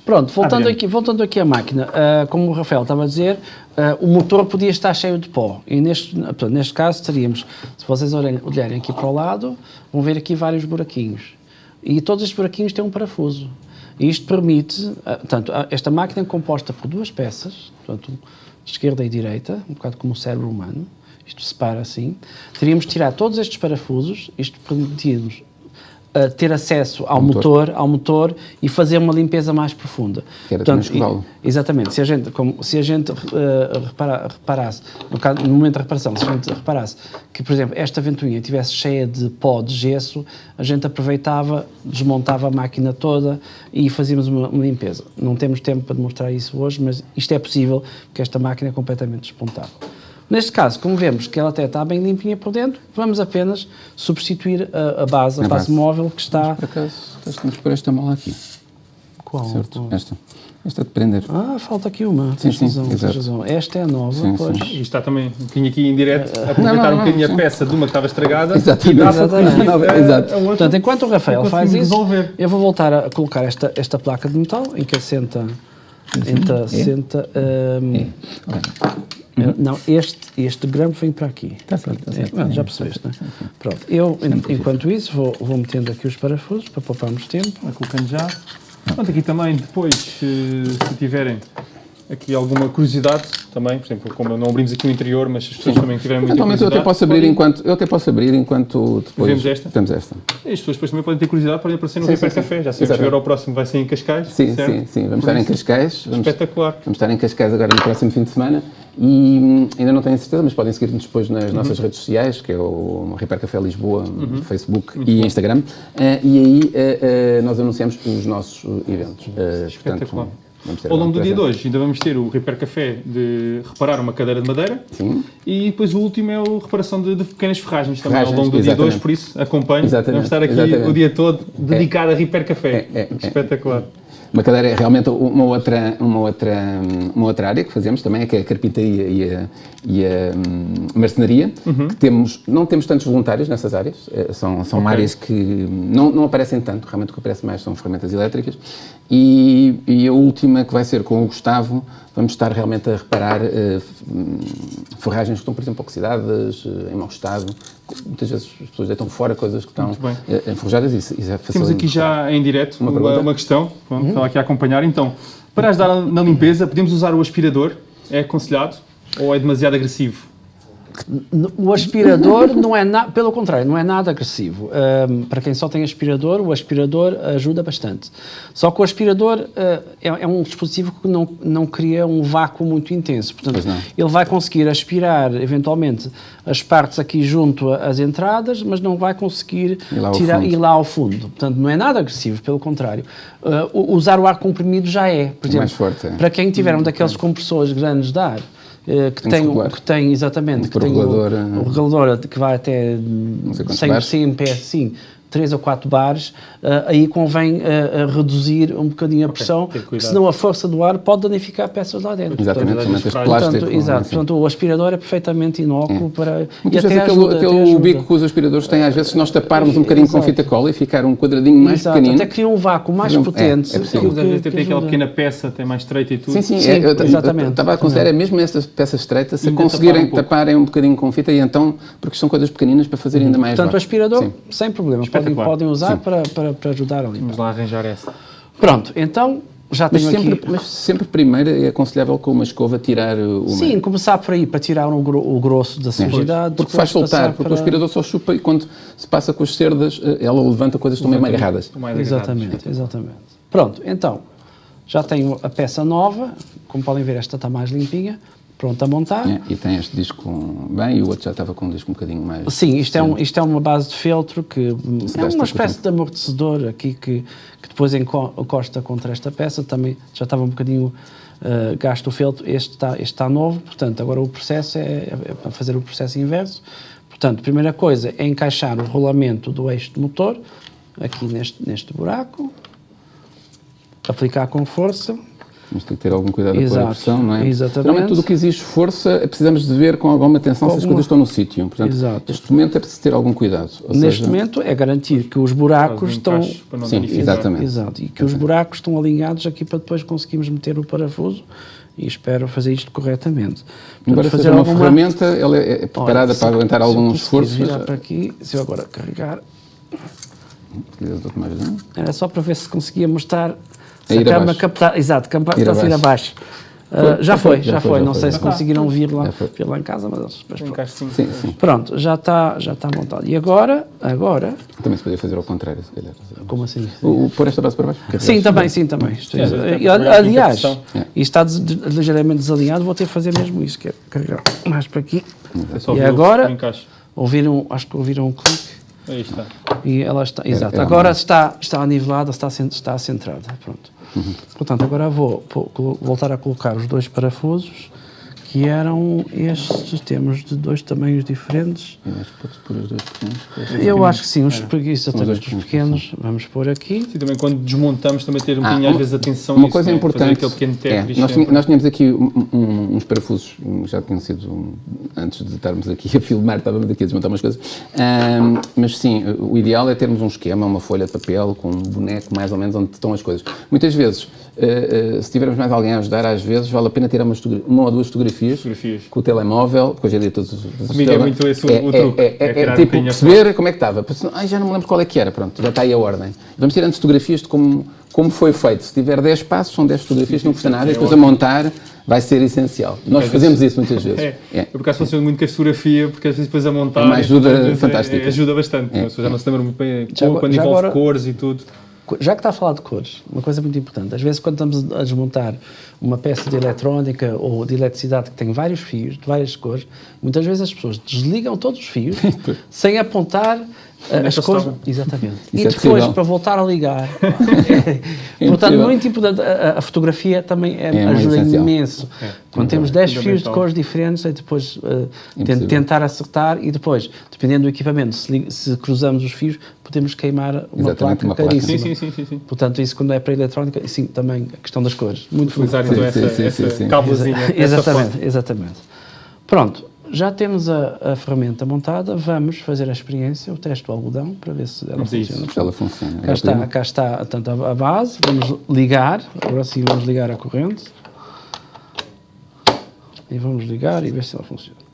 Pronto, voltando, aqui, voltando aqui à máquina, uh, como o Rafael estava a dizer, uh, o motor podia estar cheio de pó. E neste, portanto, neste caso teríamos, se vocês olharem, aqui para o lado, vão ver aqui vários buraquinhos. E todos estes buraquinhos têm um parafuso. E isto permite, uh, portanto, esta máquina é composta por duas peças, portanto, esquerda e direita, um bocado como o cérebro humano, isto separa assim. Teríamos de tirar todos estes parafusos, isto permitir-nos uh, ter acesso ao motor. motor. ao motor e fazer uma limpeza mais profunda. Que era Portanto, e, Exatamente. Se a gente, como, se a gente uh, repara, reparasse, no, caso, no momento da reparação, se a gente reparasse que, por exemplo, esta ventoinha estivesse cheia de pó de gesso, a gente aproveitava, desmontava a máquina toda e fazíamos uma, uma limpeza. Não temos tempo para demonstrar isso hoje, mas isto é possível, porque esta máquina é completamente despontável. Neste caso, como vemos que ela até está bem limpinha por dentro, vamos apenas substituir a, a base, a, a base, base, móvel que está... Mas por acaso, temos por esta mola aqui. Qual? Certo, Qual? esta. Esta de prender. Ah, falta aqui uma. Sim, sim, razão, razão. Esta é a nova, sim, pois. Sim. E está também um bocadinho aqui em direto, a aproveitar não, não, um bocadinho a peça de uma que estava estragada. Exatamente. Exatamente. Exato. Portanto, enquanto o Rafael faz isso, resolver. eu vou voltar a colocar esta, esta placa de metal em que assenta... Então, é? senta... Um, é. Uhum. Não, este, este gramo vem para aqui. Está certo, está certo. É, já percebeste, não é? Pronto, eu, enquanto isso, vou, vou metendo aqui os parafusos para pouparmos tempo. Vai colocando já. Pronto, aqui também, depois, se, se tiverem aqui alguma curiosidade também, por exemplo, como não abrimos aqui o interior, mas as pessoas Sim. também tiverem muita Eventualmente eu até posso abrir enquanto eu até posso abrir enquanto depois temos esta. Temos esta. E as pessoas depois também podem ter curiosidade, podem aparecer no Repair Café, já sabemos que agora o próximo vai ser em Cascais. Sim, certo? sim, sim, vamos por estar em Cascais. Vamos, Espetacular. Vamos estar em Cascais agora no próximo fim de semana e hum, ainda não tenho certeza, mas podem seguir-nos depois nas uhum. nossas redes sociais, que é o Repair Café Lisboa, uhum. Facebook e. Instagram. Uh, e aí uh, uh, nós anunciamos os nossos eventos. Espetacular. Portanto, ao longo do dia de hoje ainda vamos ter o Repair Café de reparar uma cadeira de madeira Sim. e depois o último é a reparação de, de pequenas ferragens, também ao longo do exatamente. dia de hoje, por isso acompanhe. Vamos estar aqui exatamente. o dia todo dedicado é. a Repair Café. É, é, é. Espetacular. Uma cadeira é realmente uma outra, uma, outra, uma outra área que fazemos também, é que é a carpintaria e a, e a um, marcenaria, uhum. que temos, não temos tantos voluntários nessas áreas, eh, são, são okay. áreas que não, não aparecem tanto, realmente o que aparece mais são ferramentas elétricas, e, e a última que vai ser com o Gustavo, vamos estar realmente a reparar uh, ferragens que estão, por exemplo, oxidadas, uh, em mau estado. Muitas vezes as pessoas deitam fora coisas que estão uh, enferrujadas e isso é. Temos aqui já em direto uma, uma, uma questão, Pronto, uhum. estava aqui a acompanhar. Então, para ajudar na limpeza, podemos usar o aspirador? É aconselhado ou é demasiado agressivo? O aspirador não é nada, pelo contrário, não é nada agressivo. Um, para quem só tem aspirador, o aspirador ajuda bastante. Só que o aspirador uh, é, é, um dispositivo que não, não cria um vácuo muito intenso. Portanto, ele vai conseguir aspirar, eventualmente, as partes aqui junto às entradas, mas não vai conseguir ir lá tirar, ir lá ao fundo. Portanto, não é nada agressivo, pelo contrário. Uh, usar o ar comprimido já é. Por exemplo, mais forte, é. para quem tiver um daqueles compressores grandes de ar, que tem, tem que tem exatamente um que tem o, o regulador que vai até 100, 100 PS, sim, 3 ou 4 bares, uh, aí convém uh, reduzir um bocadinho a pressão, okay, senão a força do ar pode danificar peças lá dentro. Exatamente, portanto, portanto, plástico, exato, portanto, o aspirador é perfeitamente inócuo é. para... Muitas vezes aquele, ajuda, aquele bico que os aspiradores têm, às vezes, se nós taparmos um bocadinho exato. com fita cola e ficar um quadradinho mais exato, pequenino... até cria um vácuo mais é, potente. É, é possível. Às vezes tem aquela pequena peça, tem mais estreita e tudo. Sim, sim, sim é, eu, exatamente. Estava a considerar, mesmo essas peças estreitas, se conseguirem taparem um bocadinho com fita e então, porque são coisas pequeninas para fazer ainda mais Portanto, o aspirador, sem problema, podem usar para, para, para ajudar ali. Vamos lá arranjar essa. Pronto, então já mas tenho sempre, aqui... Mas sempre primeiro é aconselhável com uma escova tirar o Sim, meio. começar por aí, para tirar o, o grosso da sujidade. É, porque faz soltar, porque para... o aspirador só chupa e quando se passa com as cerdas, eh, ela levanta coisas que estão meio agarradas. Exatamente, exatamente. Pronto, então, já tenho a peça nova, como podem ver esta está mais limpinha pronto a montar. É, e tem este disco bem e o outro já estava com um disco um bocadinho mais... Sim, isto, é, um, isto é uma base de feltro que é uma espécie de amortecedor aqui que, que depois encosta contra esta peça, também já estava um bocadinho uh, gasto o feltro, este está, este está novo, portanto agora o processo é, é para fazer o processo inverso. Portanto, primeira coisa é encaixar o rolamento do eixo do motor aqui neste, neste buraco, aplicar com força, mas tem que ter algum cuidado Exato, com a pressão, não é? Exatamente. Geralmente tudo o que exige força precisamos de ver com alguma atenção se as coisas estão no sítio. Portanto, Exato. neste momento é preciso ter algum cuidado. neste seja... momento é garantir que os buracos estão... Sim, exatamente. Exato, e que os buracos estão alinhados aqui para depois conseguirmos meter o parafuso e espero fazer isto corretamente. Portanto, Embora fazer uma alguma... ferramenta, ela é, é preparada Olha, para aguentar algum esforço. Se virar para aqui, se eu agora carregar... Era só para ver se conseguia mostrar se a, cama captar, exato, captar ir abaixo. abaixo. Uh, já, foi, já, já foi, não sei se conseguiram vir lá, vir lá em casa, mas, mas pronto. Sim, sim. pronto, já está já está montado. E agora, agora... Também se podia fazer ao contrário, se calhar. Como assim? O, o pôr esta base para baixo? Sim, também, sim, também. É, aliás, e está des, ligeiramente desalinhado, vou ter que fazer mesmo isso, que é carregar mais para aqui. É e agora, ouviram, acho que ouviram um clique. Aí está. E ela está, exato. É, é agora está, está nivelada, está, está centrada. Pronto. Uhum. Portanto, agora vou, vou voltar a colocar os dois parafusos que eram estes, temos de dois tamanhos diferentes. Eu acho que pode pôr os dois pequenos. Eu acho que sim, os, exatamente, os pequenos, vamos pôr aqui. Sim, também quando desmontamos também ter um ah, bocadinho às vezes atenção Uma coisa né? importante, é, nós, nós, tínhamos aqui um, um, uns parafusos, já tinham sido, antes de estarmos aqui a filmar, estávamos aqui a desmontar umas coisas, um, mas sim, o ideal é termos um esquema, uma folha de papel com um boneco mais ou menos onde estão as coisas. Muitas vezes Uh, uh, se tivermos mais alguém a ajudar, às vezes vale a pena tirar uma, uma ou duas fotografias, fotografias, com o telemóvel, porque hoje em dia todos os Comigo é muito esse é, o, truque. É, é, é, é tipo perceber como é que estava. Ai, já não me lembro qual é que era, pronto, já está aí a ordem. Vamos tirando fotografias de como, como foi feito. Se tiver 10 passos, são 10 fotografias, não custa nada, e depois a montar vai ser essencial. Nós fazemos isso muitas vezes. É, é. Eu por acaso funciono muito com a fotografia, porque às vezes depois a montar... É uma ajuda fantástica. ajuda bastante. É. Já não se lembra muito bem, quando envolve agora... cores e tudo já que está a falar de cores, uma coisa muito importante, às vezes quando estamos a desmontar uma peça de eletrónica ou de eletricidade que tem vários fios, de várias cores, muitas vezes as pessoas desligam todos os fios sem apontar as cores. Exatamente. Isso e é depois, é para voltar a ligar. é, portanto, muito importante, a, a, fotografia também é, é ajuda imenso. É. Quando temos 10 fios de cores diferentes, é depois uh, tentar acertar e depois, dependendo do equipamento, se, se cruzamos os fios, podemos queimar uma Exatamente, placa uma caríssima. Sim, sim, sim, sim, Portanto, isso quando é para a eletrónica, sim, também a questão das cores. Muito Utilizar então essa, essa cablezinha. Exatamente, exatamente. Pronto, já temos a, a, ferramenta montada, vamos fazer a experiência, o teste do algodão, para ver se ela funciona. Se ela funciona. Cá está, cá está tanto a, a base, vamos ligar, agora sim vamos ligar a corrente. E vamos ligar e ver se ela funciona.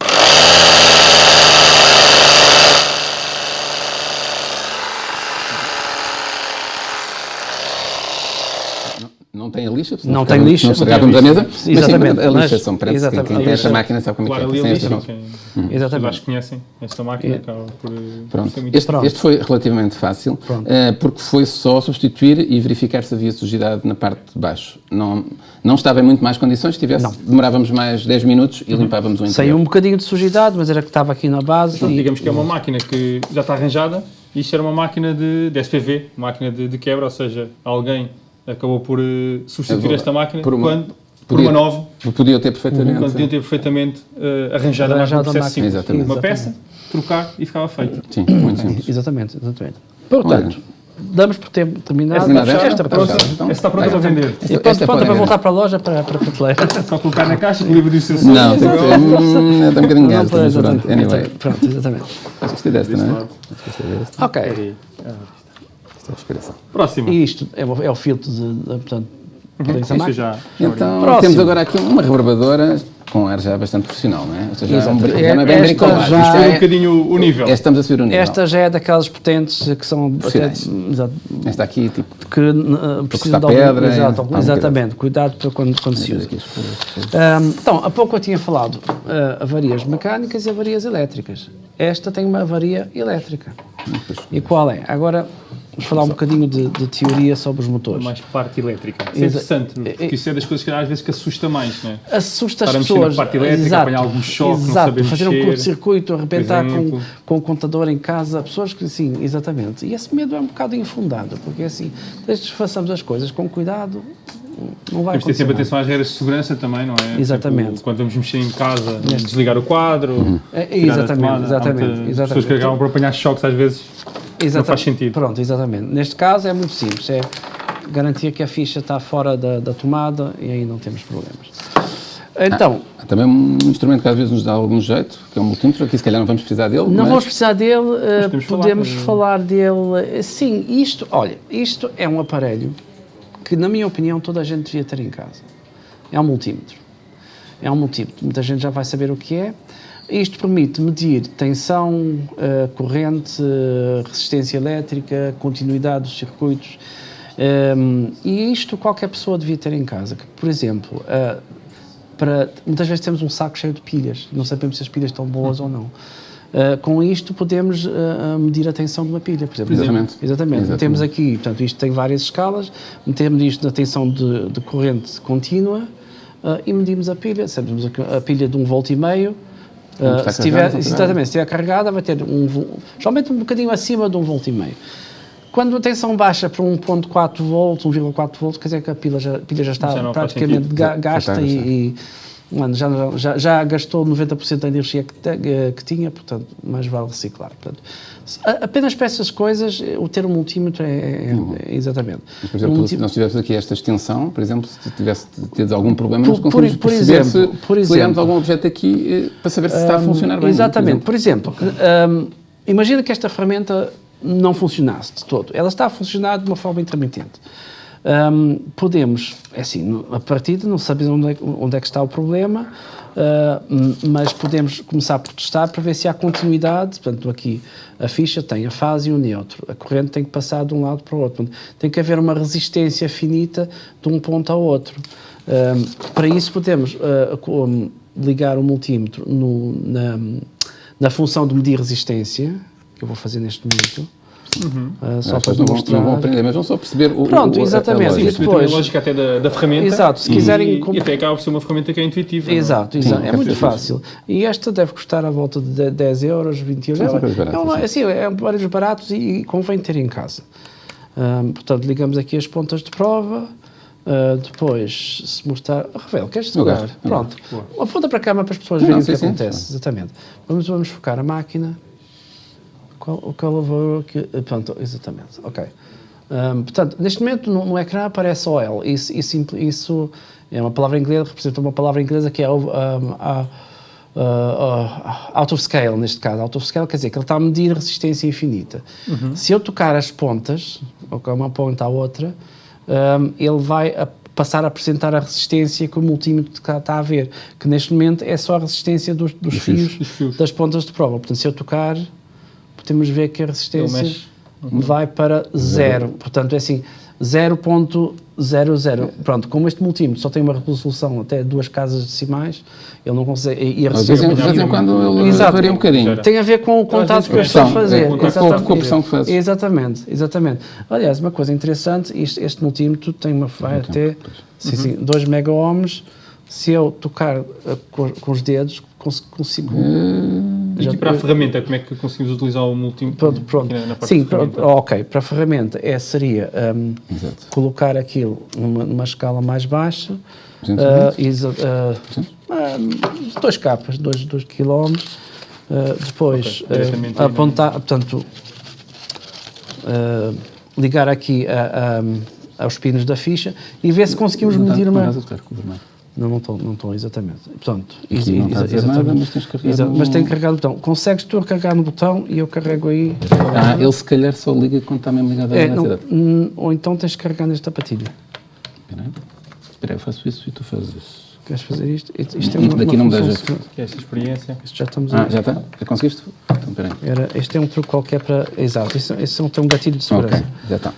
não tem a lixa. Não tem lixa. Não estragávamos a mesa. Exatamente. Mas sim, a lixa são, parece exatamente. que quem tem esta máquina sabe como é que Claro, é. ali a Tem lixa, quem Exatamente. acho que conhecem esta máquina, por, por Pronto. muito Este, Pronto. este foi relativamente fácil, eh, porque foi só substituir e verificar se havia sujidade na parte de baixo. Não, não estava em muito mais condições, se tivesse, demorávamos mais 10 minutos e limpávamos o interior. Saiu um bocadinho de sujidade, mas era que estava aqui na base. Portanto, e- digamos que é uma máquina que já está arranjada. Isto era uma máquina de, de SPV, máquina de, de quebra, ou seja, alguém acabou por eh, substituir É esta máquina por uma- quando, por podia- uma nova, Podia ter perfeitamente. quando podiam ter perfeitamente eh, arranjado a Arranjado máquina a no processo máquina. simples. Exatamente. Uma peça, trocar e ficava feito. Sim, muito simples. Exatamente, exatamente. Portanto, damos por tempo terminado. terminada esta, esta? esta, Pronto. esta, Então, Esta está pronta para vender. E pronto, esta podem para voltar para a loja, para, para a prateleira. Só colocar na caixa, com livro de instruções. Não, tem que ser. Hum, está um bocadinho Não, gasto, mas pronto. exatamente. Anyway. Pronto, exatamente. Acho que gostei desta, não é? Acho que gostei desta. Ok. Esta é a inspiração. Próximo. E isto é, o- é o filtro de, de portanto, Isto máquina. já. Então, Próximo. temos agora aqui uma reverbadora com ar já bastante profissional, não é? Ou seja, já, é um, Exato. já não é bem Esta já Isto Subir um é- bocadinho o nível. é- Estamos a subir o nível. Esta já é daquelas potentes que são Profissionais. exato, Esta aqui, tipo, que uh, precisam cortar de algum- pedra, exato, algum exatamente, cuidado para quando, quando se usa. Ahm, então, há pouco eu tinha falado uh, avarias mecânicas e avarias elétricas. Esta tem uma avaria elétrica. E qual é? Agora, vamos falar um bocadinho de, de teoria sobre os motores. mais parte elétrica. Isso é interessante, porque isso é das coisas que às vezes que assusta mais, não é? assusta as pessoas. parte elétrica, exato, apanhar algum choque, não exato, saber fazer um mexer, curto-circuito, arrebentar com, com o contador em casa, pessoas que sim, exatamente. E esse medo é um bocado infundado, porque assim, desde que façamos as coisas com cuidado, não vai Temos ter sempre atenção às regras de segurança também, não é? Exatamente. Tipo, quando vamos mexer em casa, desligar o quadro. É, tirar a exatamente, tomada. Exatamente, exatamente. pessoas que acabam por apanhar choques às vezes. Exata- faz sentido. Pronto, exatamente. Neste caso é muito simples, é garantir que a ficha está fora da, da tomada e aí não temos problemas. Então, Há também um instrumento que às vezes nos dá algum jeito, que é um multímetro, aqui se calhar não vamos precisar dele, Não mas vamos precisar dele, eh, podemos falar, podemos eh, falar dele. eh, Sim, isto, olha, isto é um aparelho que, na minha opinião, toda a gente devia ter em casa. É um multímetro. É um multímetro. Muita gente já vai saber o que é. Isto permite medir tensão, eh, corrente, eh, resistência elétrica, continuidade dos circuitos. Ehm, e isto qualquer pessoa devia ter em casa. Por exemplo, eh, para, muitas vezes temos um saco cheio de pilhas, não sabemos se as pilhas estão boas ou não. Uh, com isto podemos uh, medir a tensão de uma pilha, por exemplo. Exatamente. Exatamente. Exatamente. Temos aqui, portanto, isto tem várias escalas, metemos isto na tensão de, de corrente contínua uh, e medimos a pilha. Sabemos a, a pilha de um volt e meio. Uh, se tiver, carregada, está exatamente, se estiver carregada vai ter um, geralmente um bocadinho acima de um volt e meio. Quando a tensão baixa para 1.4 volts, 1,4 volts, quer dizer que a pilha já, a pilha já está Já praticamente ga- gasta e, e, mano, já, já, já gastou 90% da energia que, te- eh, que tinha, portanto, mais vale reciclar. Portanto, apenas para essas coisas, o ter um multímetro é, é- é- exatamente. Mas, por exemplo, Um se nós tivéssemos aqui esta extensão, por exemplo, se tivesse tido algum problema, Por- nós conseguimos por- por exemplo, se, por exemplo. algum objeto aqui eh, para saber se está a funcionar bem. Exatamente. por exemplo. Por exemplo, hum, imagina que esta ferramenta não funcionasse de todo. Ela está a funcionar de uma forma intermitente. Hum, podemos, é assim, a partida não sabemos onde é, onde é que está o problema, hum, mas podemos começar por testar para ver se há continuidade. Portanto, aqui a ficha tem a fase e o neutro. A corrente tem que passar de um lado para o outro. Portanto, tem que haver uma resistência finita de um ponto ao outro. Hum, para isso podemos co- ligar o multímetro no- na, na função de medir resistência, que eu vou fazer neste momento, Ah, só As para pessoas não vão, mostrar. não vão aprender, mas vão só perceber o. Pronto, o, a- a exatamente. lógica. E Perceber depois- a lógica até da, da ferramenta. Exato, se e- quiserem E, comp- até acaba por ser uma ferramenta que é intuitiva. não é? Exato, exato. Sim, é é muito fácil. E esta deve custar à volta de de- 10 euros, 20 euros. Sim, É, é, uma- sim. assim, é vários baratos e, e convém ter em casa. Ahm, portanto, ligamos aqui as pontas de prova. ah, depois, se mostrar. Rafael, queres segurar? Pronto. Aponta para a cama para as pessoas Não, verem o sim, que sim, acontece. sim. Exatamente. Vamos, vamos focar a máquina. Qual, o valor que. Pronto, exatamente. Ok. Ahm, portanto, neste momento no, no ecrã aparece OL. Isso, isso, isso é uma palavra inglesa, representa uma palavra inglesa que é o, ahm, a- a- a- out of scale, neste caso. Out of scale quer dizer que ele está a medir resistência infinita. Se eu tocar as pontas, uma ponta à outra, ahm, ele vai a- passar a apresentar a resistência que o multímetro está, a ver, que neste momento é só a resistência dos, dos fios, dos fios. das pontas de prova. Portanto, se eu tocar, podemos ver que a resistência mexe. vai para zero. Portanto, é assim, 0, 0. Pronto, como este multímetro só tem uma resolução até duas casas decimais, ele não consegue. E a vezes, de vez em quando ele Exato. varia um bocadinho. Tem a ver com o contato que eu estou a fazer. É, com, a, com a pressão que faz. Exatamente, exatamente. Aliás, uma coisa interessante, este, este multímetro tem uma vai até sim, sim, 2 megaohms. Se eu tocar uh, com, com, os dedos, consigo. Hum, e para a ferramenta, como é que conseguimos utilizar o multímetro? Pronto, pronto. Sim, pronto, ok. Para a ferramenta é, seria um, colocar aquilo numa, numa, escala mais baixa. Uh, uh, dois capas, 2 km. depois okay, apontar, portanto, ligar aqui a, a, aos pinos da ficha e ver se conseguimos medir uma. Não, não estão, não estão exatamente. Portanto, não está a nada, mas tens carregado Exato, no... Mas tem que carregar no botão. Consegues tu carregar no botão e eu carrego aí. Ah, ele se calhar só liga quando está mesmo ligado à é, não, Ou então tens que carregar nesta patilha. Espera aí. Espera eu faço isso e tu fazes isso. Queres fazer isto? Isto é uma, Daqui uma não me dá jeito. É esta experiência. Isto já estamos Ah, já está? Já conseguiste? Então, Era, este é um truque qualquer para... Exato, este, este é um, um gatilho de segurança. Ok, já está.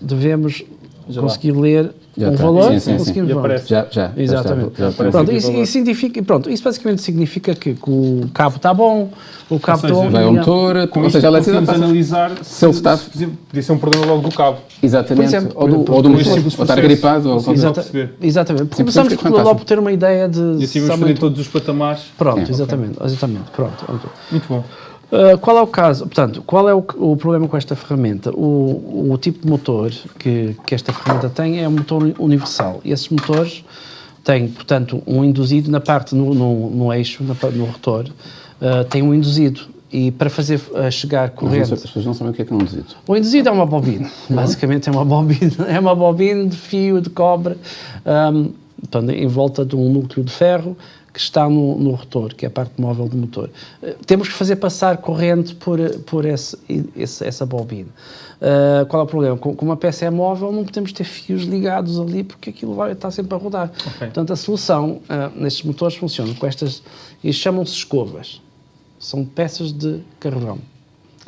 Devemos já conseguir lá. ler já um tá. valor, sim, sim, conseguimos sim. Já, já. Exatamente. Já está, já pronto, isso, isso, significa, pronto, isso basicamente significa que, que o cabo está bom, o cabo está Vai ao motor, com ou seja, a eletricidade passa... analisar se, ele está... podia ser um problema logo do cabo. Exatamente, exemplo, ou, do, ou do motor, ou estar gripado. Ou Exata, exatamente, começamos logo por ter uma ideia de... E assim vamos fazer todos os patamares. Pronto, exatamente, exatamente, pronto. Muito bom. Uh, qual é o caso? Portanto, qual é o, o problema com esta ferramenta? O, o, tipo de motor que, que esta ferramenta tem é um motor universal. E esses motores têm, portanto, um induzido na parte, no, no, no eixo, na, no rotor, uh, tem um induzido. E para fazer uh, chegar corrente... As pessoas não sabem o que é que é um induzido. O induzido é uma bobina. Basicamente é uma bobina. É uma bobina de fio de cobre um, portanto, em volta de um núcleo de ferro que está no, no, rotor, que é a parte móvel do motor. Uh, temos que fazer passar corrente por, por esse, esse, essa bobina. Uh, qual é o problema? Com, com, uma peça é móvel não podemos ter fios ligados ali porque aquilo vai estar sempre a rodar. Okay. Portanto, a solução uh, nestes motores funciona com estas, e chamam-se escovas. São peças de carvão.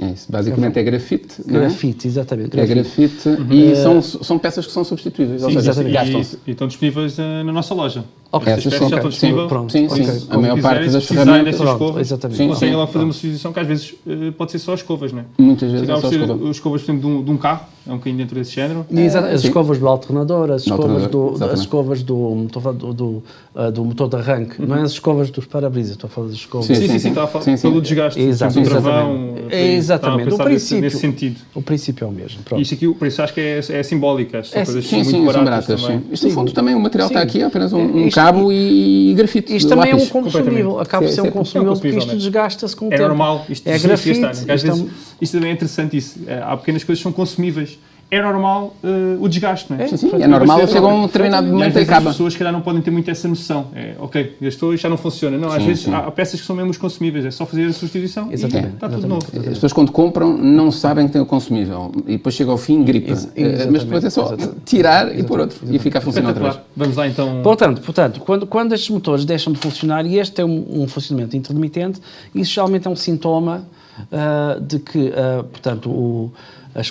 É isso. Basicamente é grafite. É? Grafite, é? exatamente. É grafite uhum. e são, são peças que são substituíveis. Sim, ou seja, E, e estão disponíveis uh, na nossa loja. Ok, essas são, já estão disponíveis. Pronto, sim, sim. Okay. A maior parte das ferramentas. Pronto, exatamente. Sim, conseguem lá fazer uma substituição que às vezes uh, pode ser só escovas, não é? Muitas vezes é só escovas. escovas, por exemplo, de um, de um carro, é um bocadinho dentro desse género. É, as escovas do alternador, as escovas do, as escovas do, do, do, uh, do motor de arranque, não é as escovas dos para-brisas, estou a falar das escovas. Sim, sim, sim, está a falar pelo desgaste do travão. Exatamente, o princípio, nesse sentido. O princípio é o mesmo. Isto aqui, por isso acho que é, é simbólica, são coisas sim, muito baratas. Isto, no fundo, também o material está aqui, é apenas um cabo e grafite. Isto também é um consumível, acaba por ser um consumível porque isto desgasta-se com o é tempo. É normal, isto é grafite. Às vezes, isto também é interessante isso. Há pequenas coisas que são consumíveis é normal uh, o desgaste, não é? Sim, sim, é normal, chega um determinado momento e acaba. As pessoas, se calhar, não podem ter muito essa noção. É, ok, gastou e já não funciona. Não, sim, às vezes há, há, peças que são mesmo consumíveis, é só fazer a substituição exatamente, e está tudo novo. As pessoas, quando compram, não sabem que tem o consumível e depois chega ao fim, gripa. Ex eh, Mas depois é só exatamente. tirar exatamente. e pôr outro e ficar a funcionar outra vez. Vamos lá então. Portanto, portanto quando, quando estes motores deixam de funcionar e este é um, um funcionamento intermitente, isso geralmente é um sintoma uh, de que, uh, portanto, o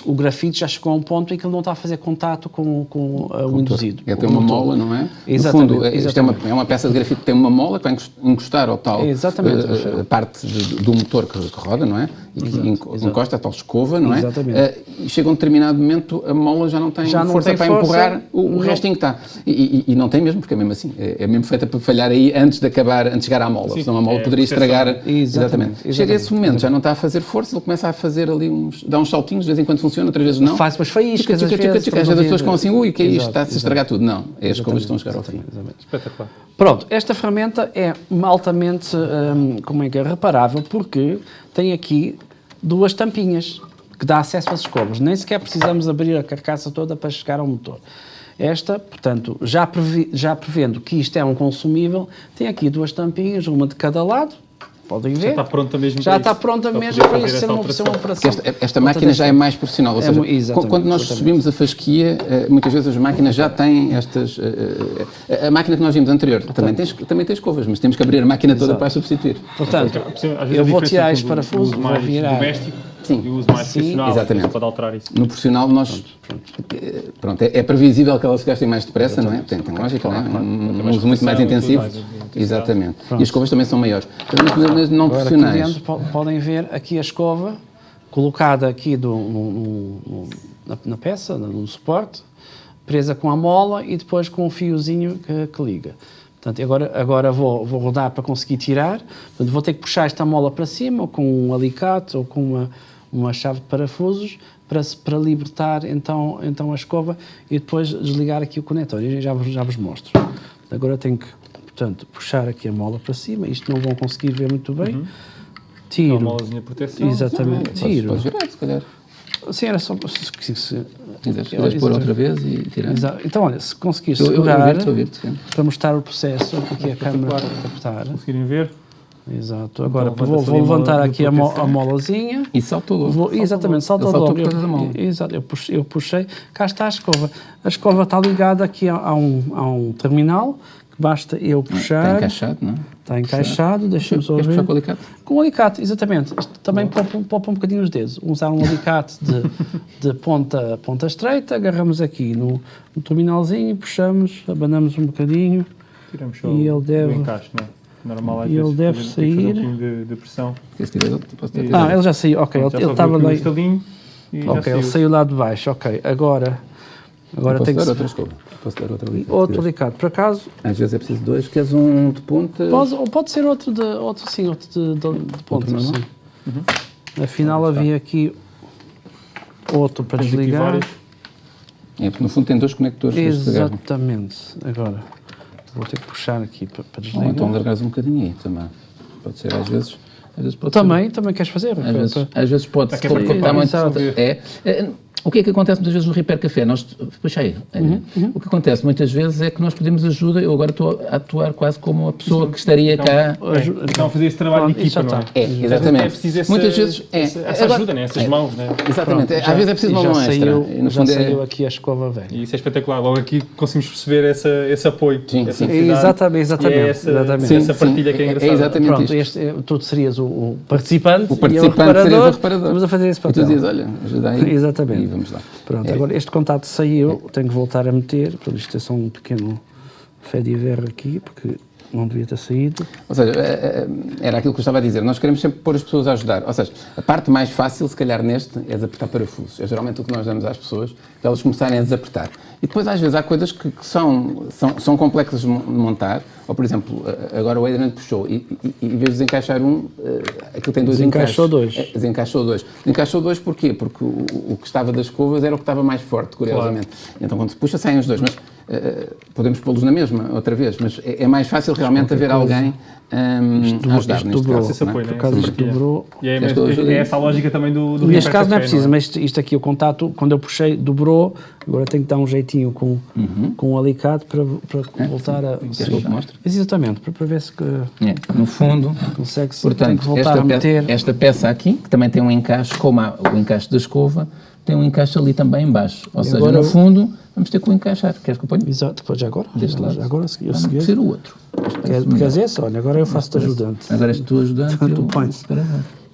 o grafite já chegou a um ponto em que ele não está a fazer contato com, com uh, o induzido. É ter uma mola, não é? Exatamente. No fundo, exatamente. É, uma, é uma peça de grafite que tem uma mola que vai encostar ao tal exatamente. Uh, parte de, do motor que, que, roda, não é? E que exato, encosta a tal escova, não é? Exatamente. Uh, e chega a um determinado momento, a mola já não tem já não força tem para força, empurrar o, o restinho que está. E, e, e, não tem mesmo, porque é mesmo assim. É, é, mesmo feita para falhar aí antes de acabar, antes de chegar à mola. Sim, senão a mola é, poderia estragar. Exatamente. exatamente. Chega a esse momento, já não está a fazer força, ele começa a fazer ali uns. dá uns saltinhos, de vez em quando funciona, outras vezes não. Faz umas faíscas, tica, tica, tica, às vezes as pessoas ficam assim, ui, que é isto, está-se a estragar tudo. Não, é as coisas que estão a chegar ao fim. Espetacular. Pronto, esta ferramenta é altamente, hum, como é que é, reparável, porque tem aqui duas tampinhas que dá acesso às escovas. Nem sequer precisamos abrir a carcaça toda para chegar ao motor. Esta, portanto, já, previ, já prevendo que isto é um consumível, tem aqui duas tampinhas, uma de cada lado, podem ver. Já está pronta mesmo Já está pronta mesmo para isso ser uma, uma operação. Esta, esta máquina já é mais profissional, ou é seja, é, quando nós subimos a fasquia, eh, muitas vezes as máquinas já têm estas... Eh, eh, a máquina que nós vimos anterior Portanto, também, tem, também tem escovas, mas temos que abrir a máquina toda Exato. para substituir. Portanto, eu vou tirar este parafuso, vou virar... Doméstico. Sim. E o uso mais Sim, profissional, exatamente. pode alterar isso. No profissional, nós. Pronto, é, é previsível que elas se gastem mais depressa, não é? Tem, tem lógica, não é? Um, um uso muito mais intensivo. Mais, intensidade. Exatamente. E as escovas também são maiores. Mas não Agora aqui profissionais. dentro po- podem ver aqui a escova colocada aqui do- no- no- na, na peça, no, suporte, presa com a mola e depois com um fiozinho que, que liga. Portanto, agora, agora vou, vou rodar para conseguir tirar. Portanto, vou ter que puxar esta mola para cima, ou com um alicate, ou com uma, uma chave de parafusos, para, para libertar então, então a escova e depois desligar aqui o conector. Já, já vos mostro. Agora tenho que, portanto, puxar aqui a mola para cima. Isto não vão conseguir ver muito bem. Tiro. Uma molazinha de proteção. Exatamente, Podes, tiro. podes virar, se calhar. Sim, era só. Se, se, se, Quiseres, quiseres pôr outra vez e tirar. Exa- Então, olha, se conseguires Eu- eu- eu segurar ouvir-te, sim. para mostrar o processo, aqui a câmera para captar. Conseguirem ver? Exato. Agora Então, vou, vou levantar aqui a, mo a molazinha. E saltou logo. Vou, exatamente, saltou logo. mola. Eu, exato, eu puxei, eu puxei, cá está a escova. A escova está ligada aqui a, a um, a um terminal, basta eu puxar. Está encaixado, não é? Está encaixado, deixa-me só Queres puxar ver. com o alicate? Com o alicate, exatamente. Isto também poupa, poupa um bocadinho os dedos. Usar um alicate de, de ponta, ponta estreita, agarramos aqui no, no terminalzinho, puxamos, abanamos um bocadinho. Tiramos só E ele o deve- encaixe, não é? Normal às e ele deve fazer um sair. pouquinho de, de pressão. E- Ah, ele já saiu, ok, Pronto, ele estava lá. um Ok, ele saiu. lá de baixo, ok. Agora, agora tem que dar se- outra escova? Posso dar outra alicate? outro alicate. Por acaso, Às vezes é preciso dois. Queres um de ponta? pode, ou pode ser outro de, outro, sim, outro de, de, de ponta, normal? sim. Afinal, havia aqui outro para Tens desligar. É, porque no fundo tem dois conectores. Exatamente. Agora, vou ter que puxar aqui para, para Ou desligar. então largares um bocadinho aí também. Pode ser às vezes. Às vezes pode Também, também queres fazer? Ser, às, vezes, às vezes pode é exato. É, é, o que é que acontece muitas vezes no Repair Café? Nós, puxa aí. É, O que acontece muitas vezes é que nós pedimos ajuda. Eu agora estou a atuar quase como a pessoa que estaria cá. Aju- Então fazer esse trabalho Pronto, de equipa, não é? É, exatamente. É preciso essa, muitas vezes é. essa, Agora- ajuda, né? essas é, mãos. Né? Exatamente. Pronto, às já- vezes é preciso e uma mão extra. saiu, E no já fundo é- saiu aqui a escova velha. E isso é espetacular. Logo aqui conseguimos perceber essa, esse apoio. Sim, essa sim. Exatamente, exatamente, E é essa, exatamente. Sim, essa sim, partilha que é é- é engraçada. exatamente Pronto, este, é- tu serias o, o participante, O participante e o reparador. serias o reparador. Estamos a fazer esse E papel. tu dizes, olha, ajuda aí. Exatamente. E vamos lá. Pronto, É. agora este contato saiu, tenho que voltar a meter. Portanto, isto é só um pequeno fé de verra aqui, porque não devia ter saído. Ou seja, eh, eh, era aquilo que eu estava a dizer. Nós queremos sempre pôr as pessoas a ajudar. Ou seja, a parte mais fácil, se calhar, neste, é desapertar parafusos. É geralmente o que nós damos às pessoas, para elas começarem a desapertar. E depois, às vezes, há coisas que, que são, são, são complexas de mon- de montar. Ou, por exemplo, agora o Adriano puxou e, e, e em vez de desencaixar um, eh, aquilo tem dois Desencaixou encaixes. dois. É, desencaixou dois. Desencaixou dois porquê? Porque o, o que estava das escovas era o que estava mais forte, curiosamente. Então, quando se puxa, saem os dois. Mas podemos pô-los na mesma, outra vez. Mas é, é mais fácil realmente haver alguém hum, a ajudar isto neste dobrou. caso. Não é? apoio, Por né? dobrou. E é, ajude? é essa a lógica também do, do Neste caso não é preciso, mas isto, isto aqui, o contato, quando eu puxei, dobrou. Agora tenho que dar um jeitinho com, com o alicate para, para voltar a. Queres que eu te mostre? Exatamente, para, para ver se que É, no fundo, consegue-se. portanto, que voltar esta, a meter. esta peça aqui, que também tem um encaixe, como há o encaixe da escova, tem um encaixe ali também em baixo. Ou seja, agora no fundo, vamos ter que o encaixar. Queres que eu ponha? Exato, depois já agora. Deste lado? agora, eu Ah, não, segui. ser o outro. Este Quer, parece melhor. queres esse? Olha, agora eu faço-te ajudante. Agora és tu ajudante. Tu pões.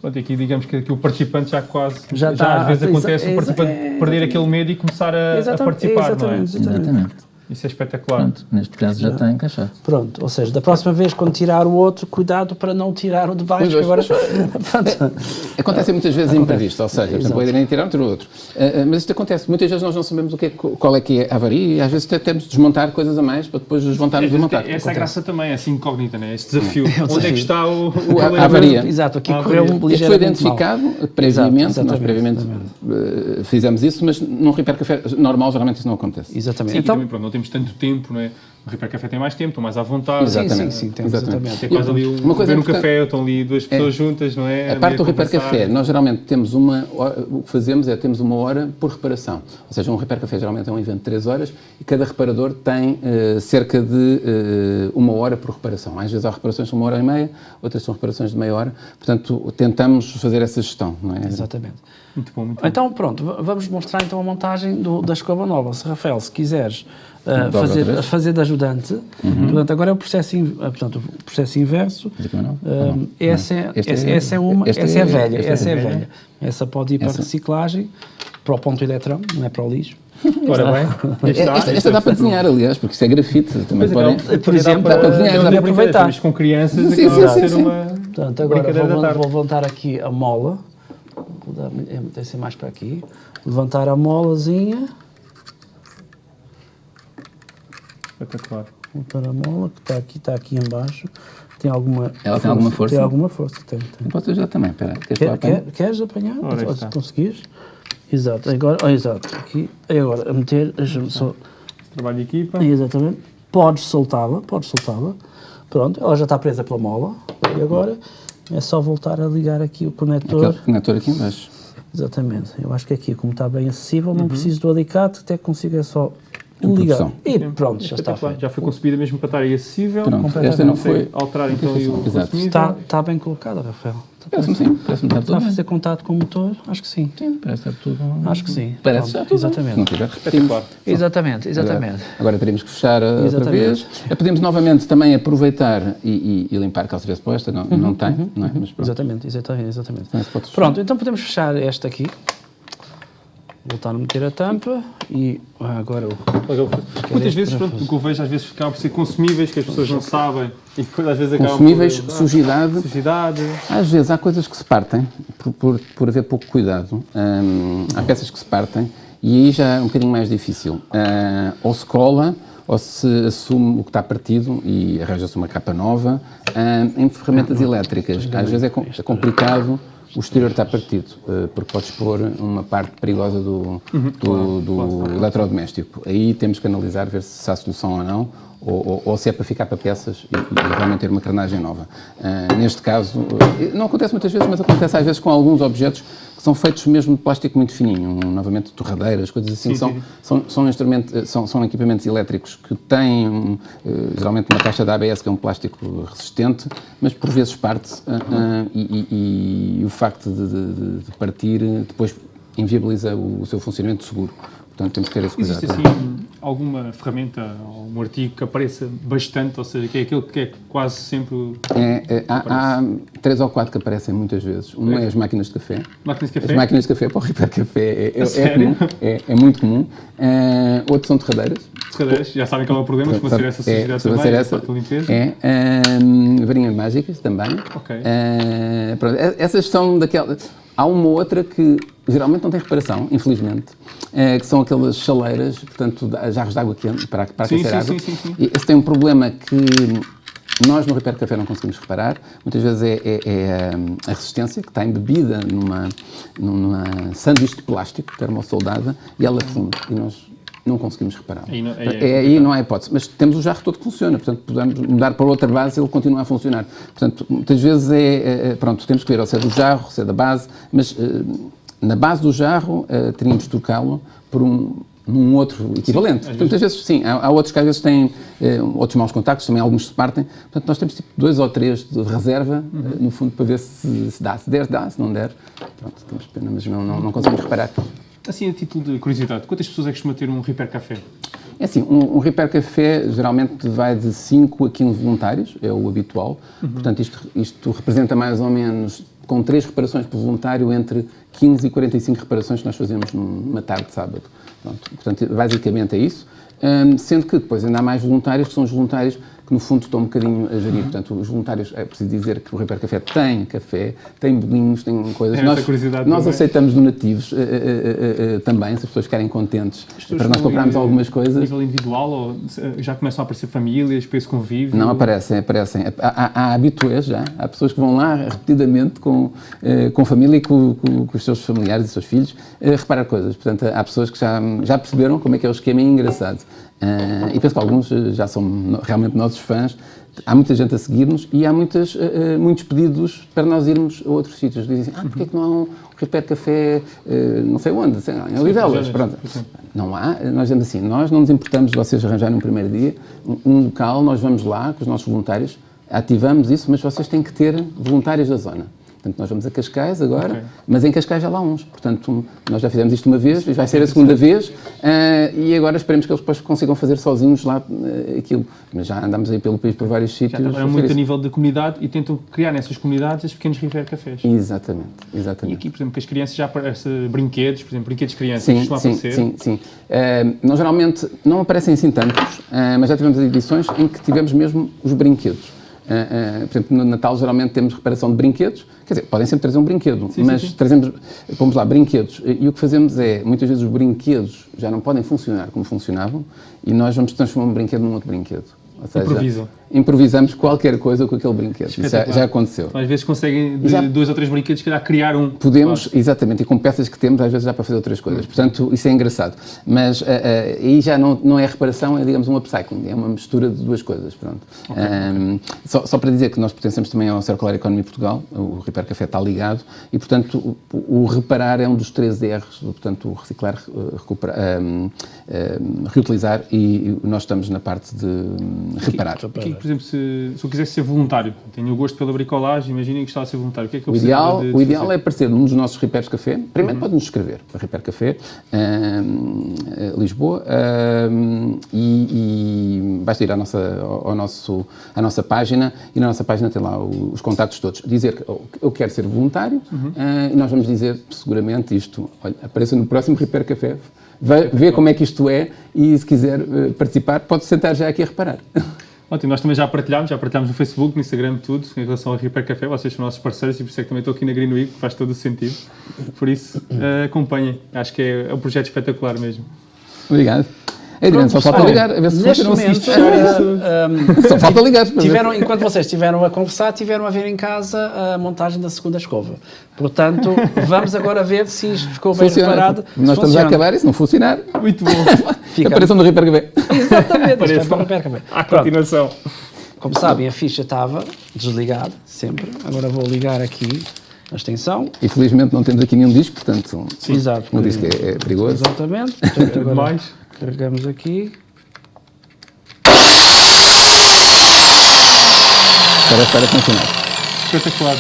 Pronto, aqui digamos que, que o participante já quase, Já já, está- às vezes acontece o participante é- perder aquele medo e começar a, a Exatamente, participar, não é? exatamente, exatamente. Isso é espetacular. Pronto, neste caso já está encaixado. Pronto, ou seja, da próxima vez quando tirar o outro, cuidado para não tirar o de baixo, que agora... Pronto. Acontecem muitas vezes imprevistos, ou seja, por exemplo, o Adriano tirar um, tira o outro. Ah, mas isto acontece, muitas vezes nós não sabemos o que é, qual é que é a avaria e às vezes até temos de desmontar coisas a mais para depois desmontarmos e montar. Essa é a graça também, essa incógnita, né? esse desafio. Onde é que está o, O- a- a avaria. Exato, aqui Ah, correu um. Este foi ligeiramente mal. identificado previamente, Exato, nós previamente eh, fizemos isso, mas num repair café normal geralmente isso não acontece. Exatamente. Sim, então, também, pronto, não temos tanto tempo, não é? O Repair Café tem mais tempo, estão mais à vontade. Exatamente. sim, sim, temos Exatamente. É quase ali um, Uma coisa um café, estão ali duas pessoas juntas, não é? A parte do repair café, nós geralmente temos uma hora- o que fazemos é temos uma hora por reparação. Ou seja, um repair café geralmente é um evento de 3 horas e cada reparador tem eh, cerca de eh, uma hora por reparação. Às vezes há reparações de uma hora e meia, outras são reparações de meia hora. Portanto, tentamos fazer essa gestão, não é? Exatamente. Muito bom, muito bom. Então, pronto, vamos mostrar então a montagem do- da escova nova. Se, Rafael, se quiseres uh, fazer, fazer de ajudante. Uhum. Portanto, agora é o processo, in, portanto, o processo inverso. Uh, essa, é, essa, é, essa é uma, essa é, é velha, essa é velha. Essa pode ir para a reciclagem, para o ponto eletrão, não é para o lixo. Ora bem, esta, esta dá para desenhar, aliás, porque isso é grafite. Também podem, por exemplo, dá para desenhar, dá para aproveitar. com crianças, sim, sim, sim, sim. uma. Portanto, agora vou, vou levantar aqui a mola. Vou dar, é, ser mais para aqui. Levantar a molazinha. Espetacular. A mola, que está aqui, está aqui embaixo. Tem alguma Ela força, tem alguma força? Tem alguma força, tem. tem. Posso ajudar também, espera. Quer, quer, queres apanhar? Ora, se conseguires. Exato, agora, oh, exato, aqui, agora, a meter, deixa-me só... Trabalho de equipa. Exatamente. Podes soltá-la, podes soltá-la. Pronto, ela já está presa pela mola. E agora é só voltar a ligar aqui o conector. Aquele conector aqui embaixo. Exatamente. Eu acho que aqui, como está bem acessível, não uhum. preciso do alicate, até consigo é só ligar. E pronto, já está feito. Já foi concebida mesmo para estar aí acessível. Pronto, esta não foi... Alterar então o Exato. Está, está bem colocada, Rafael. Parece-me sim, parece-me estar tudo Está a fazer contato com o motor? Acho que sim. Sim, parece estar tudo... Acho que sim. Parece já tudo. Exatamente. Se não tiver, repetimos. Exatamente, exatamente. Agora, agora teríamos que fechar exatamente. outra vez. Eh, podemos novamente também aproveitar e, e, e limpar, caso tivesse posta, não, uhum, não tem, uhum, não é? Mas exatamente, exatamente. exatamente. Pronto, então podemos fechar esta aqui voltar a meter a tampa e agora Muitas vezes, pronto, o que eu vejo às vezes acabam por ser consumíveis que as pessoas não sabem e depois às vezes acabam Consumíveis, por, sujidade, sujidade. Às vezes há coisas que se partem por, por, por haver pouco cuidado. Hum, há peças que se partem e aí já é um bocadinho mais difícil. Uh, ou se cola ou se assume o que está partido e arranja-se uma capa nova. Uh, em ferramentas elétricas, às vezes é, com, é complicado o exterior está partido, eh, porque pode expor uma parte perigosa do, uhum, do, do eletrodoméstico. Aí temos que analisar, ver se há solução ou não, ou, ou, ou, se é para ficar para peças e, e realmente ter uma carnagem nova. Uh, neste caso, uh, não acontece muitas vezes, mas acontece às vezes com alguns objetos que são feitos mesmo de plástico muito fininho, um, novamente torradeiras, coisas assim, sim, são, sim. São, são, instrumentos, são, são equipamentos elétricos que têm uh, geralmente uma caixa da ABS que é um plástico resistente, mas por vezes parte e, e, e, o facto de, de, de partir depois inviabiliza o, o seu funcionamento seguro. Portanto, temos que ter esse cuidado. Existe assim alguma ferramenta ou um artigo que apareça bastante, ou seja, que é aquele que é quase sempre. É, é, há, há, três ou quatro que aparecem muitas vezes. Uma é, é as máquinas de café. Máquinas de café? As máquinas de café para o Repair Café é, é, é comum, é, é, muito comum. Uh, outros são terradeiras. Terradeiras, já sabem qual é o problema, se ser essa sujidade também, essa, a limpeza. É, uh, varinhas mágicas também. Ok. Uh, pronto, essas são daquelas. Há uma outra que geralmente não tem reparação, infelizmente, é, que são aquelas chaleiras, portanto, jarros de água quente para, para sim, aquecer sim, água. Sim, sim, sim. Esse tem um problema que nós no Repair Café não conseguimos reparar. Muitas vezes é, é, é a resistência que está embebida numa, numa sanduíche de plástico termossoldada e ela funde. E nós não conseguimos reparar. Aí não, aí é, é, aí não há hipótese. Mas temos o jarro todo que funciona, portanto, podemos mudar para outra base e ele continua a funcionar. Portanto, muitas vezes é, é, é pronto, temos que ver se é do jarro, se é da base, mas uh, na base do jarro uh, teríamos de trocá-lo por um, num outro equivalente. Sim, Portanto, às vezes, sim, há, há, outros que às vezes têm eh, outros maus contactos, também alguns se partem. Portanto, nós temos tipo dois ou três de reserva, uhum. eh, no fundo, para ver se, se, dá. Se der, dá. Se não der, pronto, temos pena, mas não, não, não conseguimos reparar. Assim, a título de curiosidade, quantas pessoas é que costuma ter um Repair Café? É assim, um, um Repair Café geralmente vai de 5 a 15 voluntários, é o habitual. Uhum. Portanto, isto, isto representa mais ou menos com três reparações por voluntário, entre 15 e 45 reparações que nós fazemos numa tarde de sábado. Pronto, portanto, basicamente é isso. Um, sendo que depois ainda há mais voluntários, que são os voluntários que no fundo estão um bocadinho a gerir. Uhum. Portanto, os voluntários, é preciso dizer que o Repair Café tem café, tem bolinhos, tem coisas. É nós nós aceitamos donativos uh, uh, uh, também, se as pessoas querem contentes, para nós comprarmos algumas coisas. A nível individual, ou já começam a aparecer famílias para esse convívio? Não, aparecem, aparecem. Há, há, há habituês já, há pessoas que vão lá repetidamente com, eh, com família e com, com, com, os seus familiares e seus filhos eh, reparar coisas. Portanto, há pessoas que já, já perceberam como é que é o esquema e é engraçado. Uh, e penso que alguns eh, já são realmente nossos fãs. Há muita gente a seguir-nos e há muitas, uh, muitos pedidos para nós irmos a outros sítios. Dizem assim, ah, porquê é que não há um Repair Café, uh, não sei onde, sei lá, em Olivelas, pronto. Não há, nós dizemos assim, nós não nos importamos de vocês arranjarem um primeiro dia, um, um local, nós vamos lá com os nossos voluntários, ativamos isso, mas vocês têm que ter voluntários da zona. Portanto, nós vamos a Cascais agora, okay. mas em Cascais já lá uns. Portanto, nós já fizemos isto uma vez, vai ser a segunda vez, uh, e agora esperemos que eles depois consigam fazer sozinhos lá uh, aquilo. Mas já andamos aí pelo país por vários sítios. Já muito a nível de comunidade e tentam criar nessas comunidades os pequenos River Cafés. Exatamente, exatamente. E aqui, por exemplo, que as crianças já aparecem brinquedos, por exemplo, brinquedos de crianças, sim, sim, aparecer. Sim, sim. Uh, nós geralmente não aparecem assim tantos, mas já tivemos edições em que tivemos mesmo os brinquedos. Uh, uh, por exemplo, no Natal geralmente temos reparação de brinquedos, quer dizer, podem sempre trazer um brinquedo, sim, mas sim, sim. trazemos, vamos lá, brinquedos, e o que fazemos é, muitas vezes os brinquedos já não podem funcionar como funcionavam, e nós vamos transformar um brinquedo num outro brinquedo. Ou seja, Improvisam improvisamos qualquer coisa com aquele brinquedo. Isso já, já, aconteceu. Às vezes conseguem, de já, dois ou três brinquedos, calhar, criar um. Podemos, claro. exatamente, e com peças que temos, às vezes dá para fazer outras coisas. Portanto, isso é engraçado. Mas uh, uh, aí já não, não é reparação, é, digamos, um upcycling. É uma mistura de duas coisas. Pronto. Okay, um. Só, só, para dizer que nós pertencemos também ao Circular Economy Portugal, o Repair Café está ligado, e, portanto, o, o reparar é um dos três R's, portanto, o reciclar, recuperar, um, um, reutilizar, e nós estamos na parte de reparar. Aqui, aqui, por exemplo, se se eu quisesse ser voluntário, tenho o gosto pela bricolagem, imaginem que estava a ser voluntário, o que é que eu o ideal, de, de O ideal fazer? é aparecer num dos nossos repairs café. Primeiro uhum. pode-nos escrever para Repair Café, uh, Lisboa, uh, e, e basta ir à nossa, ao nosso, à nossa página e na nossa página tem lá os contactos todos. Dizer que eu quero ser voluntário uhum. uh, e nós vamos dizer seguramente isto, olha, apareça no próximo Repair Café, vê como é que isto é e se quiser uh, participar, pode sentar já aqui a reparar. Ótimo, nós também já partilhámos, já partilhámos no Facebook, no Instagram, tudo, em relação ao Repair Café, vocês são nossos parceiros e por isso é que também estou aqui na Green Week, faz todo o sentido. Por isso, uh, acompanhem, acho que é, é um projeto espetacular mesmo. Obrigado. Adriano, só falta ligar, a ver se neste momento, uh, um, Só falta ligar. Tiveram, enquanto vocês estiveram a conversar, tiveram a ver em casa a montagem da segunda escova. Portanto, vamos agora ver se isto ficou bem funciona. reparado. Nós estamos a acabar e se não funcionar... Muito bom. Fica. Apareçam no Repair Café. Exatamente, Apareçam no Repair Café. À continuação. Como sabem, a ficha estava desligada, sempre. Agora vou ligar aqui a extensão. E felizmente não temos aqui nenhum disco, portanto, Sim. Exato, um disco é, é perigoso. Exatamente. Portanto, agora, Mais. Carregamos aqui. Parece estar a funcionar. Espetacular.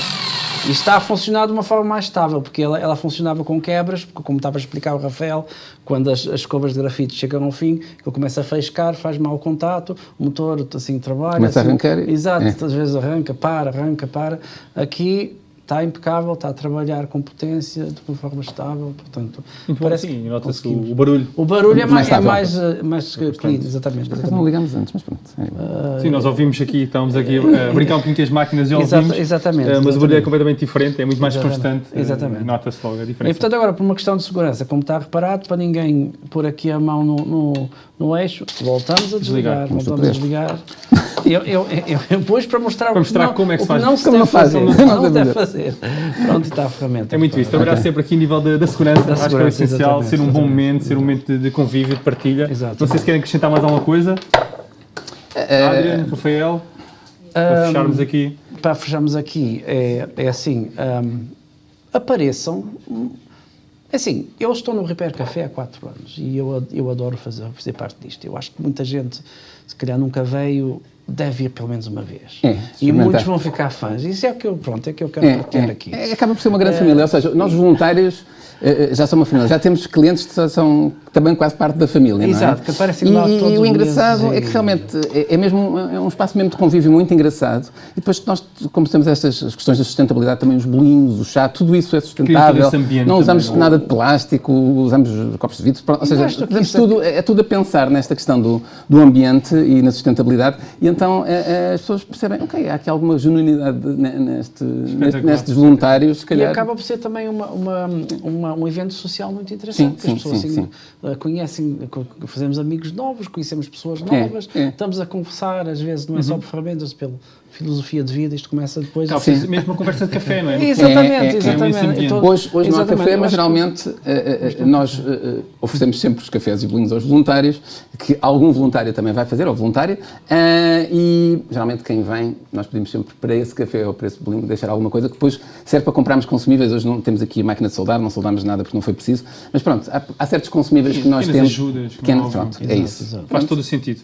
E está a funcionar de uma forma mais estável, porque ela, ela funcionava com quebras, porque como estava a explicar o Rafael, quando as, as escovas de grafite chegam ao fim, ele começa a faiscar, faz mau contato, o motor assim trabalha. Começa assim, a arrancar. Exato, é. às vezes arranca, para, arranca, para. Aqui está impecável, está a trabalhar com potência, de uma forma estável, portanto... Muito parece bom, sim, nota-se o, barulho. O barulho é mais, é mais, é mais, mais clean, exatamente. exatamente. Não ligamos antes, mas pronto. Uh, sim, nós ouvimos aqui, estamos aqui a brincar um pouquinho com as máquinas e ouvimos, exatamente, exatamente, uh, mas o barulho é completamente diferente, é muito mais exatamente, constante, exatamente. Nota-se logo a diferença. E portanto agora, por uma questão de segurança, como está reparado, para ninguém pôr aqui a mão no, no, no eixo, voltamos a desligar, desligar voltamos a desligar. Eu, eu, eu, eu pus para mostrar, para mostrar não, como é que se faz. Não se deve fazer. Não se deve fazer. Pronto, está a ferramenta. É muito isso. Trabalhar okay. sempre aqui em nível da, da segurança. Da acho segurança, que é essencial. Ser um bom momento, ser um momento de, de convívio, de partilha. Exatamente. Não sei se querem acrescentar mais alguma coisa. Uh, Adriano, Rafael, para um, fecharmos aqui. Para fecharmos aqui, é, é assim, um, apareçam é assim, eu estou no Repair Café há 4 anos e eu, eu adoro fazer, fazer parte disto. Eu acho que muita gente, se calhar, nunca veio deve ir pelo menos uma vez. É, e muitos vão ficar fãs. Isso é o que eu, pronto, é que eu quero é, é, aqui. É, acaba por ser uma grande é. família, ou seja, nós voluntários já são uma família, já temos clientes que são também quase parte da família, Exato, é? que aparecem lá e, todos E o engraçado é que realmente é, é, mesmo é um espaço mesmo de convívio muito engraçado. E depois nós, como temos estas questões da sustentabilidade, também os bolinhos, o chá, tudo isso é sustentável. Não usamos também, nada de plástico, usamos copos de vidro, ou seja, tudo, é, é tudo a pensar nesta questão do, do ambiente e na sustentabilidade. E então é, as pessoas percebem, ok, há aqui alguma genuinidade neste, nestes voluntários, se calhar. E acaba por ser também uma, uma, uma um evento social muito interessante, sim, sim, as pessoas sim, assim, eh, conhecem, fazemos amigos novos, conhecemos pessoas é, novas, é, é. estamos a conversar, às vezes não é uhum. só por ferramentas, pelo filosofia de vida, isto começa depois... Tá, sim. mesmo uma conversa de café, não é? exatamente, é, é, exatamente. Então, hoje, hoje não há café, mas geralmente uh, uh, nós uh, oferecemos sempre os cafés e bolinhos aos voluntários, que algum voluntário também vai fazer, ou voluntária, e geralmente quem vem, nós pedimos sempre para esse café ou para esse bolinho deixar alguma coisa que depois serve para comprarmos consumíveis. Hoje não temos aqui a máquina de soldar, não soldamos nada porque não foi preciso, mas pronto, há, há certos consumíveis que nós temos... ajudas, que, pronto, é isso. Faz todo o sentido.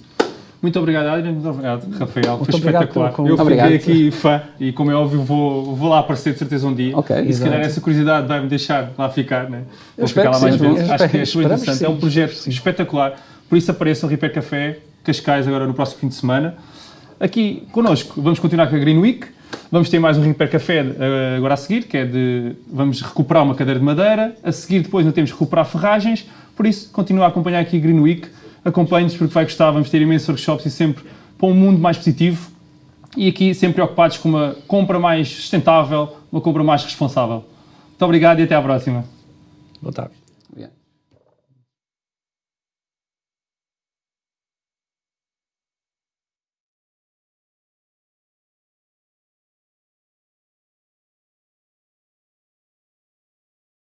Muito obrigado, Adriano. Muito obrigado, Rafael. Muito Foi espetacular. Eu fiquei obrigado. aqui fã e, como é óbvio, vou, vou lá aparecer de certeza um dia. Okay, e se calhar essa curiosidade vai-me deixar lá ficar, né? Vou ficar lá mais vezes. Acho que é super interessante. É um projeto sim. espetacular. Por isso apareça o Repair Café Cascais agora no próximo fim de semana. Aqui connosco, vamos continuar com a Green Week. Vamos ter mais um Repair Café uh, agora a seguir, que é de. Vamos recuperar uma cadeira de madeira. A seguir, depois, ainda temos recuperar ferragens. Por isso, continua a acompanhar aqui a Green Week. Acompanhe-nos porque vai gostar. Vamos ter imensos workshops e sempre para um mundo mais positivo. E aqui, sempre preocupados com uma compra mais sustentável, uma compra mais responsável. Muito obrigado e até à próxima. Boa tarde.